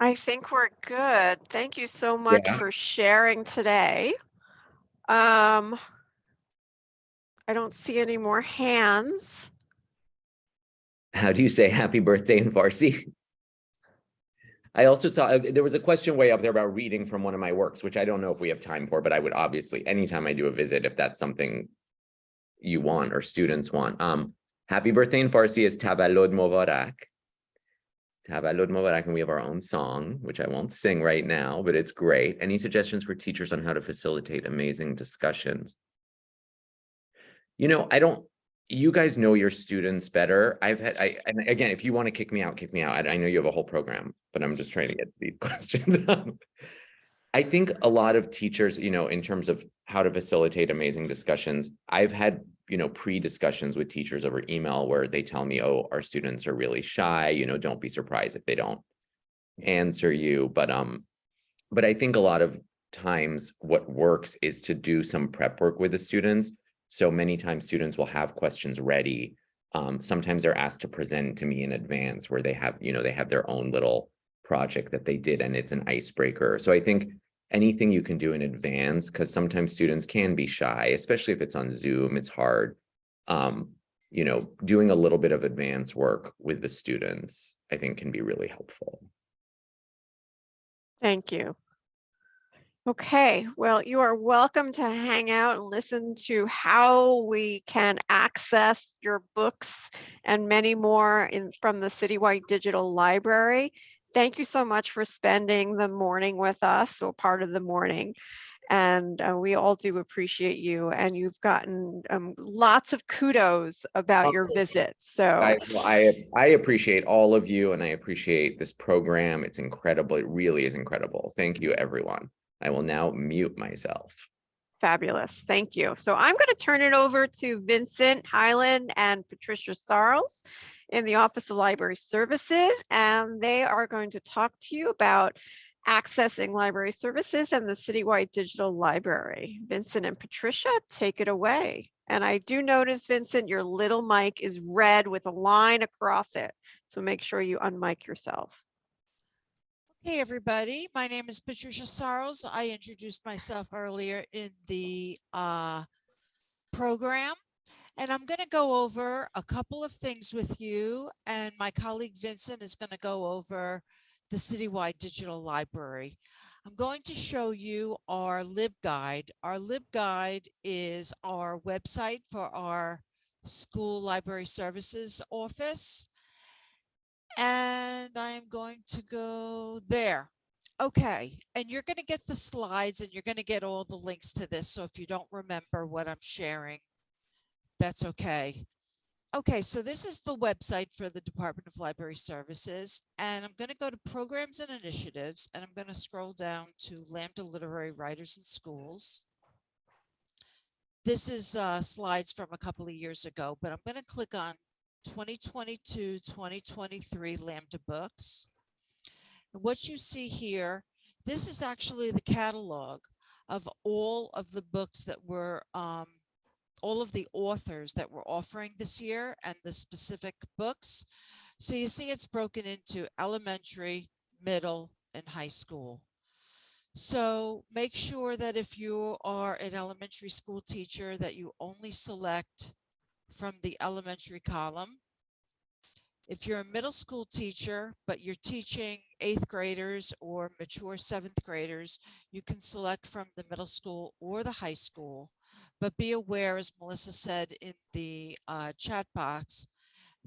A: I think we're good. Thank you so much
J: Yeah.
A: for sharing today. Um, I don't see any more hands.
J: How do you say happy birthday in Farsi? I also saw, uh, there was a question way up there about reading from one of my works, which I don't know if we have time for, but I would obviously, anytime I do a visit, if that's something you want or students want. Um, happy birthday in Farsi is Taballud Mubarak. Taballud Mubarak, and we have our own song, which I won't sing right now, but it's great. Any suggestions for teachers on how to facilitate amazing discussions? You know, I don't, you guys know your students better. I've had, I, and again, if you want to kick me out, kick me out. I, I know you have a whole program, but I'm just trying to get to these questions. I think a lot of teachers, you know, in terms of how to facilitate amazing discussions, I've had, you know, pre-discussions with teachers over email where they tell me, oh, our students are really shy, you know, don't be surprised if they don't answer you. But, um, but I think a lot of times what works is to do some prep work with the students. So many times students will have questions ready. Um, sometimes they're asked to present to me in advance where they have, you know, they have their own little project that they did and it's an icebreaker. So I think anything you can do in advance, because sometimes students can be shy, especially if it's on Zoom, it's hard. Um, you know, doing a little bit of advance work with the students, I think can be really helpful.
A: Thank you. Okay, well, you are welcome to hang out and listen to how we can access your books and many more in from the Citywide Digital Library. Thank you so much for spending the morning with us or part of the morning. And uh, we all do appreciate you and you've gotten um, lots of kudos about your visit. So
J: I, well, I, I appreciate all of you and I appreciate this program. It's incredible. It really is incredible. Thank you, everyone. I will now mute myself.
A: Fabulous. Thank you. So I'm going to turn it over to Vincent Highland and Patricia Sarles in the Office of Library Services, and they are going to talk to you about accessing library services and the Citywide Digital Library. Vincent and Patricia, take it away. And I do notice, Vincent, your little mic is red with a line across it. So make sure you unmic yourself.
G: Hey, everybody. My name is Patricia Sarles. I introduced myself earlier in the uh, program. And I'm going to go over a couple of things with you. And my colleague Vincent is going to go over the Citywide Digital Library. I'm going to show you our LibGuide. Our LibGuide is our website for our school library services office and I'm going to go there. Okay, and you're going to get the slides and you're going to get all the links to this. So if you don't remember what I'm sharing, that's okay. Okay, so this is the website for the Department of Library Services, and I'm going to go to Programs and Initiatives, and I'm going to scroll down to Lambda Literary Writers in Schools. This is uh, slides from a couple of years ago, but I'm going to click on 2022, 2023 Lambda books. And what you see here, this is actually the catalog of all of the books that were um, all of the authors that we're offering this year and the specific books. So you see it's broken into elementary, middle, and high school. So make sure that if you are an elementary school teacher that you only select from the elementary column. If you're a middle school teacher, but you're teaching eighth graders or mature seventh graders, you can select from the middle school or the high school. But be aware, as Melissa said in the uh, chat box,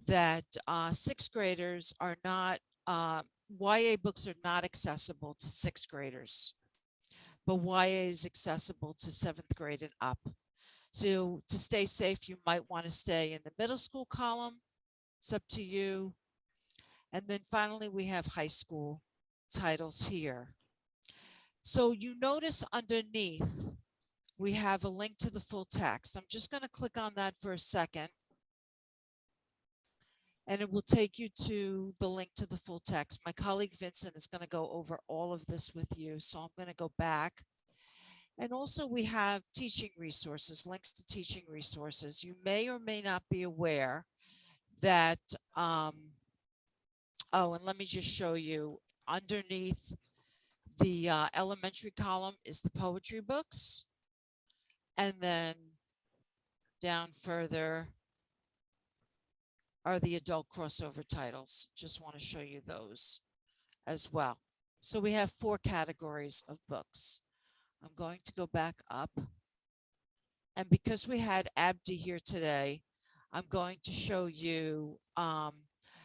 G: that uh, sixth graders are not, uh, YA books are not accessible to sixth graders, but YA is accessible to seventh grade and up. So to stay safe, you might want to stay in the middle school column. It's up to you. And then finally, we have high school titles here. So you notice underneath we have a link to the full text. I'm just going to click on that for a second. And it will take you to the link to the full text. My colleague Vincent is going to go over all of this with you. So I'm going to go back. And also we have teaching resources, links to teaching resources. You may or may not be aware that, um, oh, and let me just show you underneath the uh, elementary column is the poetry books. And then down further are the adult crossover titles. Just want to show you those as well. So we have four categories of books. I'm going to go back up. And because we had Abdi here today, I'm going to show you um,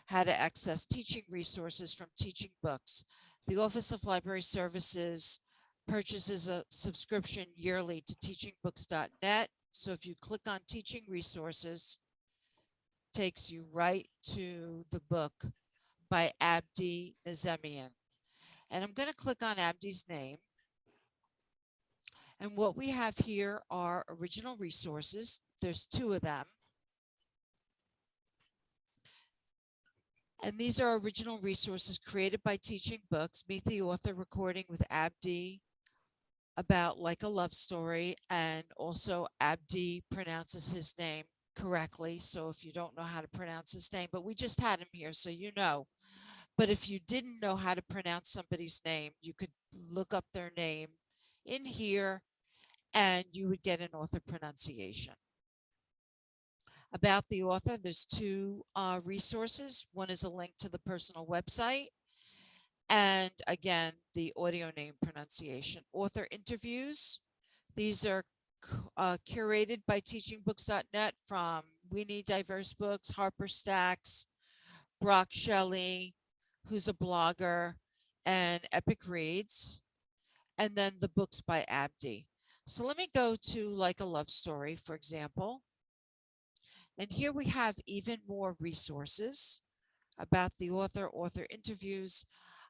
G: how to access teaching resources from teaching books. The Office of Library Services purchases a subscription yearly to teachingbooks.net. So if you click on teaching resources, takes you right to the book by Abdi Nazemian. And I'm going to click on Abdi's name. And what we have here are original resources. There's two of them. And these are original resources created by Teaching Books. Meet the author recording with Abdi about like a love story and also Abdi pronounces his name correctly. So if you don't know how to pronounce his name, but we just had him here, so you know. But if you didn't know how to pronounce somebody's name, you could look up their name in here and you would get an author pronunciation. About the author, there's two uh, resources. One is a link to the personal website and again, the audio name pronunciation. Author interviews. These are uh, curated by teachingbooks.net from We Need Diverse Books, Harper Stacks, Brock Shelley, who's a blogger, and Epic Reads, and then the books by Abdi. So let me go to like a love story, for example. And here we have even more resources about the author, author interviews,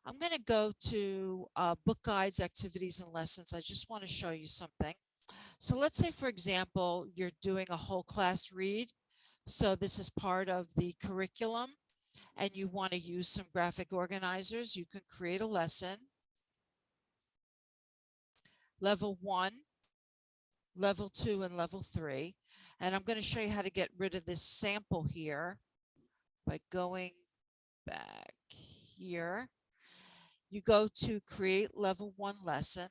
G: I'm going to go to uh, book guides, activities, and lessons. I just want to show you something. So let's say, for example, you're doing a whole class read. So this is part of the curriculum and you want to use some graphic organizers. You can create a lesson. Level one, level two, and level three. And I'm going to show you how to get rid of this sample here by going back here you go to create level one lesson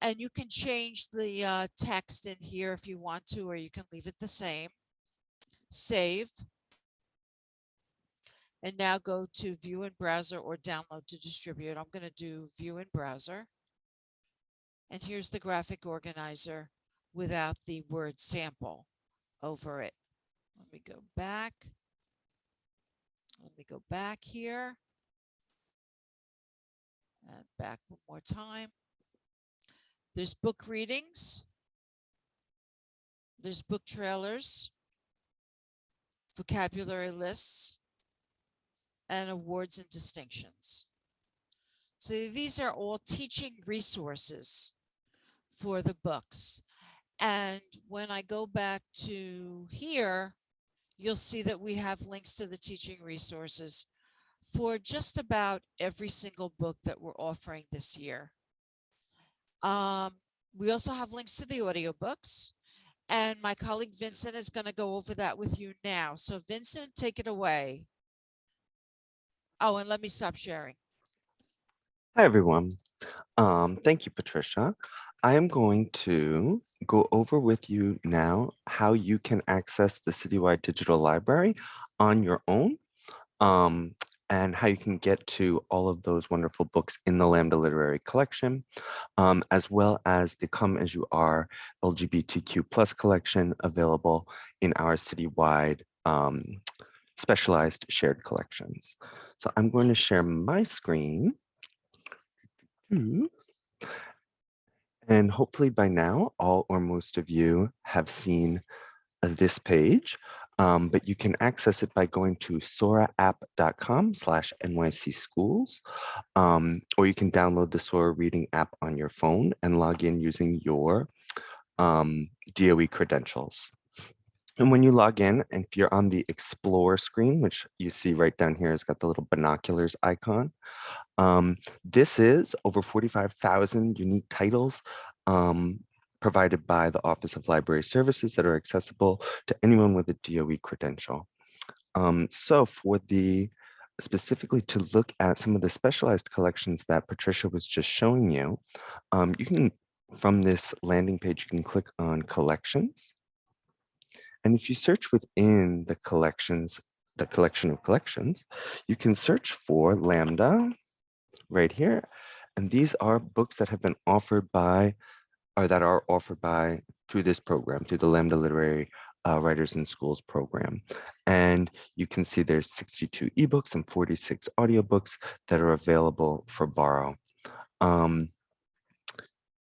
G: and you can change the uh, text in here if you want to, or you can leave it the same. Save. And now go to view in browser or download to distribute. I'm going to do view in browser. And here's the graphic organizer without the word sample over it. Let me go back. Let me go back here. And back one more time. There's book readings. There's book trailers. vocabulary lists, and awards and distinctions. So these are all teaching resources for the books. And when I go back to here, you'll see that we have links to the teaching resources for just about every single book that we're offering this year. Um, we also have links to the audiobooks and my colleague Vincent is going to go over that with you now. So Vincent, take it away. Oh, and let me stop sharing.
E: Hi, everyone. Um, thank you, Patricia. I am going to go over with you now how you can access the Citywide Digital Library on your own um, and how you can get to all of those wonderful books in the Lambda Literary Collection, um, as well as the Come As You Are LGBTQ plus collection available in our citywide um, specialized shared collections. So I'm going to share my screen. And hopefully by now, all or most of you have seen this page, um, but you can access it by going to soraapp.com slash NYC schools, um, or you can download the Sora reading app on your phone and log in using your um, DOE credentials. And when you log in, if you're on the Explore screen, which you see right down here, it's got the little binoculars icon. Um, this is over 45,000 unique titles um, provided by the Office of Library Services that are accessible to anyone with a DOE credential. Um, so for the specifically to look at some of the specialized collections that Patricia was just showing you, um, you can, from this landing page, you can click on collections. And if you search within the collections, the collection of collections, you can search for Lambda right here. And these are books that have been offered by, or that are offered by through this program, through the Lambda Literary uh, Writers in Schools program. And you can see there's 62 ebooks and 46 audiobooks that are available for borrow. Um,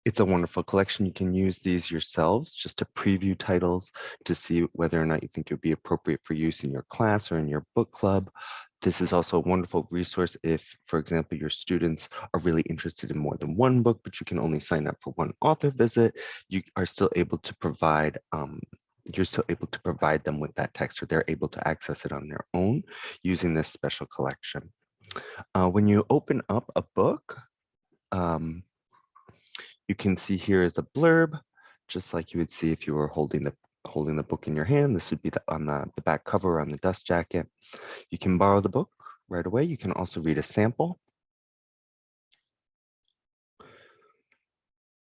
E: it's a wonderful collection. You can use these yourselves just to preview titles to see whether or not you think it would be appropriate for use in your class or in your book club. This is also a wonderful resource if, for example, your students are really interested in more than one book, but you can only sign up for one author visit. You are still able to provide um, you're still able to provide them with that text or they're able to access it on their own using this special collection. Uh, when you open up a book, um, you can see here is a blurb, just like you would see if you were holding the holding the book in your hand. This would be the, on the, the back cover on the dust jacket. You can borrow the book right away. You can also read a sample.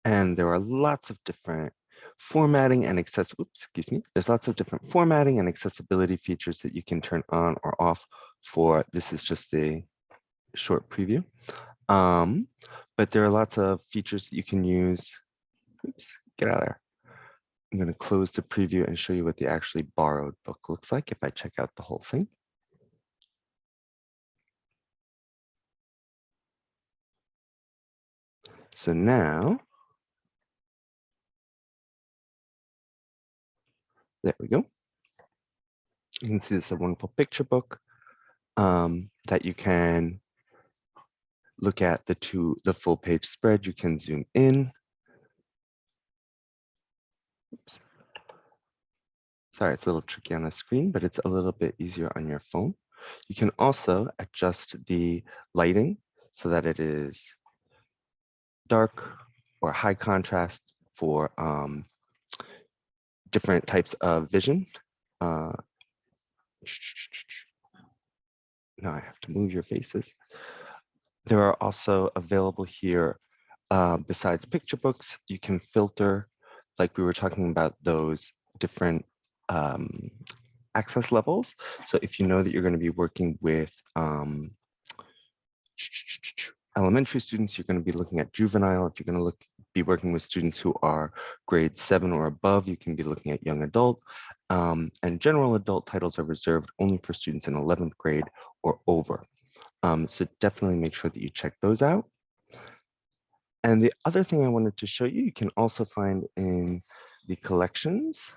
E: And there are lots of different formatting and access, oops, excuse me. There's lots of different formatting and accessibility features that you can turn on or off for, this is just a short preview. Um, but there are lots of features that you can use. Oops, get out of there. I'm going to close the preview and show you what the actually borrowed book looks like if I check out the whole thing. So now, there we go. You can see this is a wonderful picture book um, that you can look at the two, the full page spread. You can zoom in. Oops. Sorry, it's a little tricky on the screen, but it's a little bit easier on your phone. You can also adjust the lighting so that it is dark or high contrast for um, different types of vision. Uh, now I have to move your faces. There are also available here, uh, besides picture books, you can filter, like we were talking about those different um, access levels. So if you know that you're going to be working with um, elementary students, you're going to be looking at juvenile. If you're going to look be working with students who are grade seven or above, you can be looking at young adult. Um, and general adult titles are reserved only for students in 11th grade or over. Um, so definitely make sure that you check those out. And the other thing I wanted to show you, you can also find in the collections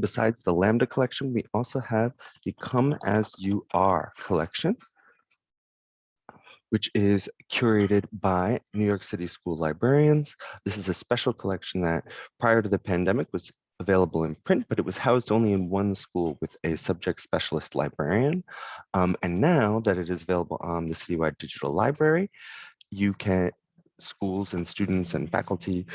E: Besides the Lambda collection, we also have the Come As You Are collection, which is curated by New York City school librarians. This is a special collection that prior to the pandemic was available in print, but it was housed only in one school with a subject specialist librarian. Um, and now that it is available on the citywide digital library, you can, schools and students and faculty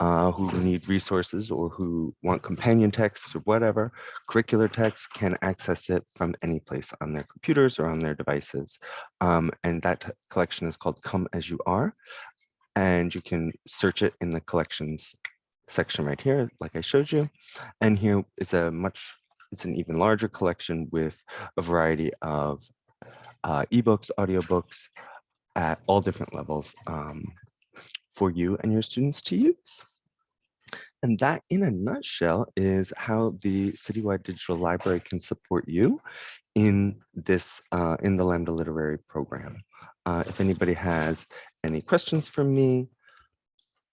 E: uh, who need resources or who want companion texts or whatever, curricular texts can access it from any place on their computers or on their devices. Um, and that collection is called Come As You Are. And you can search it in the collections section right here, like I showed you. And here is a much, it's an even larger collection with a variety of uh, ebooks, audiobooks at all different levels um, for you and your students to use. And that in a nutshell is how the Citywide Digital Library can support you in this, uh, in the Lambda Literary Program. Uh, if anybody has any questions for me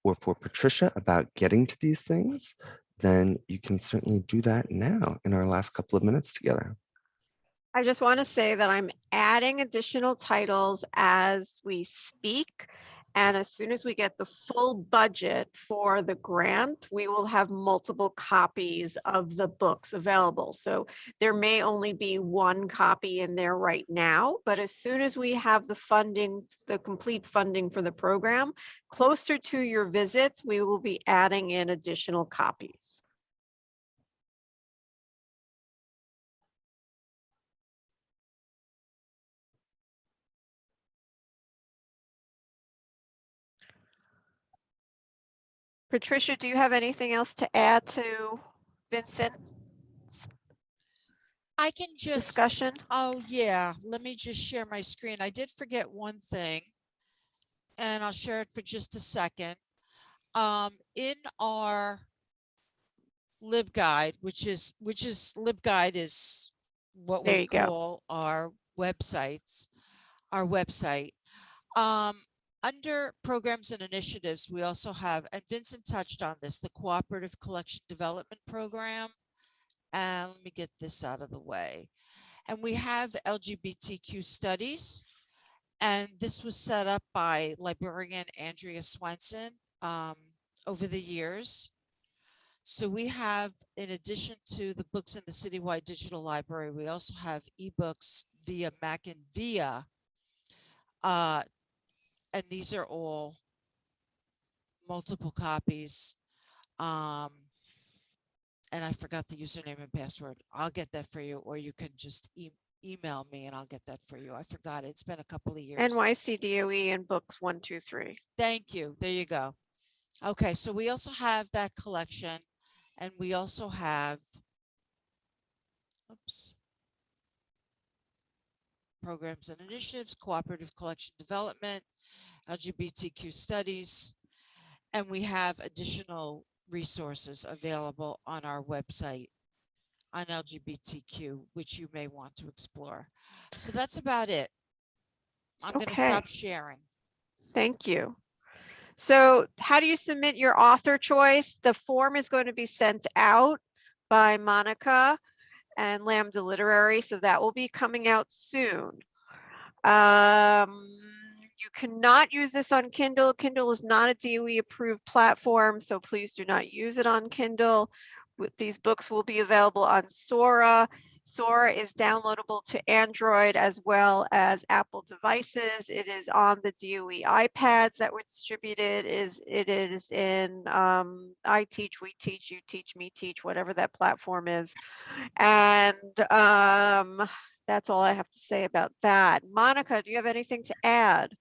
E: or for Patricia about getting to these things, then you can certainly do that now in our last couple of minutes together.
A: I just want to say that I'm adding additional titles as we speak. And as soon as we get the full budget for the grant, we will have multiple copies of the books available. So there may only be one copy in there right now, but as soon as we have the funding, the complete funding for the program, closer to your visits, we will be adding in additional copies. Patricia, do you have anything else to add to Vincent
G: I can just,
A: discussion?
G: oh yeah, let me just share my screen. I did forget one thing. And I'll share it for just a second. Um, in our LibGuide, which is, which is, LibGuide is what
A: There
G: we
A: you go.
G: call our websites, our website. Um, under programs and initiatives, we also have, and Vincent touched on this, the Cooperative Collection Development Program. And let me get this out of the way. And we have LGBTQ studies. And this was set up by librarian Andrea Swenson um, over the years. So we have, in addition to the books in the citywide digital library, we also have ebooks via Mac and Via. Uh, and these are all multiple copies. Um, and I forgot the username and password. I'll get that for you, or you can just e email me and I'll get that for you. I forgot. it. It's been a couple of years.
A: NYC DOE and books one, two, three.
G: Thank you. There you go. Okay, so we also have that collection and we also have, oops, programs and initiatives, cooperative collection development, LGBTQ studies, and we have additional resources available on our website on LGBTQ, which you may want to explore. So that's about it. I'm going to stop sharing.
A: Thank you. So how do you submit your author choice? The form is going to be sent out by Monica and Lambda Literary, so that will be coming out soon. Um, you cannot use this on Kindle. Kindle is not a DOE approved platform, so please do not use it on Kindle. These books will be available on Sora. Sora is downloadable to Android as well as Apple devices. It is on the DOE iPads that were distributed. Is it is in um, I Teach, We Teach, You Teach, Me Teach, whatever that platform is. And um, that's all I have to say about that. Monica, do you have anything to add?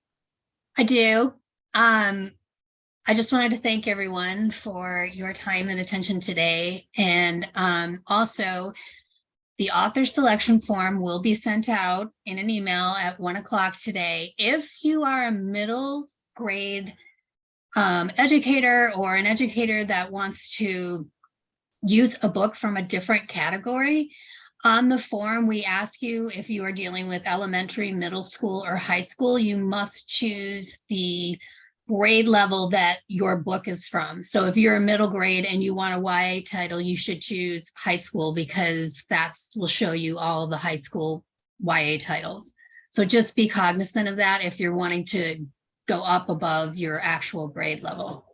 B: I do. Um, I just wanted to thank everyone for your time and attention today. And um, also, the author selection form will be sent out in an email at one o'clock today. If you are a middle grade um, educator or an educator that wants to use a book from a different category, on the form, we ask you if you are dealing with elementary, middle school, or high school, you must choose the grade level that your book is from. So if you're a middle grade and you want a YA title, you should choose high school because that will show you all the high school YA titles. So just be cognizant of that if you're wanting to go up above your actual grade level.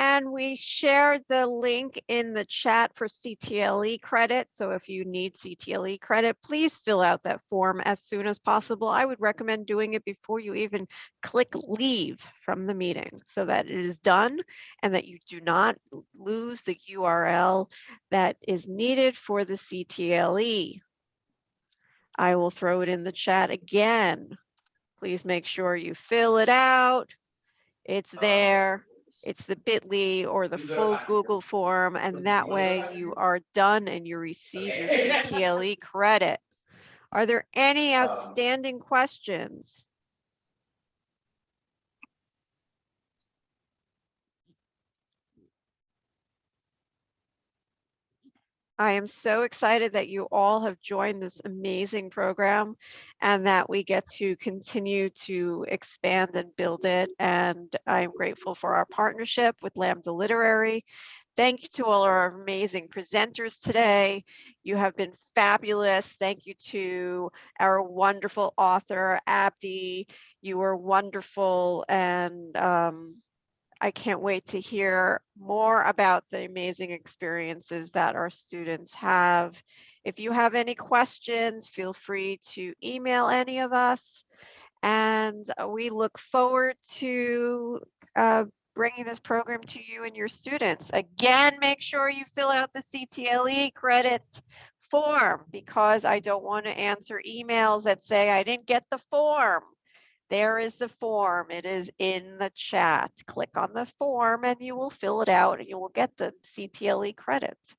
A: And we shared the link in the chat for CTLE credit. So if you need CTLE credit, please fill out that form as soon as possible. I would recommend doing it before you even click leave from the meeting so that it is done and that you do not lose the URL that is needed for the CTLE. I will throw it in the chat again. Please make sure you fill it out. It's um, there. It's the bit.ly or the full Google form, and that way you are done and you receive your CTLE credit. Are there any outstanding questions? I am so excited that you all have joined this amazing program and that we get to continue to expand and build it. And I'm grateful for our partnership with Lambda Literary. Thank you to all our amazing presenters today. You have been fabulous. Thank you to our wonderful author, Abdi. You were wonderful and um, I can't wait to hear more about the amazing experiences that our students have. If you have any questions, feel free to email any of us. And we look forward to uh, bringing this program to you and your students. Again, make sure you fill out the CTLE credit form because I don't want to answer emails that say I didn't get the form. There is the form. It is in the chat. Click on the form and you will fill it out and you will get the CTLE credits.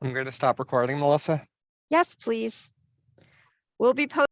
C: I'm going to stop recording, Melissa.
A: Yes, please. We'll be posting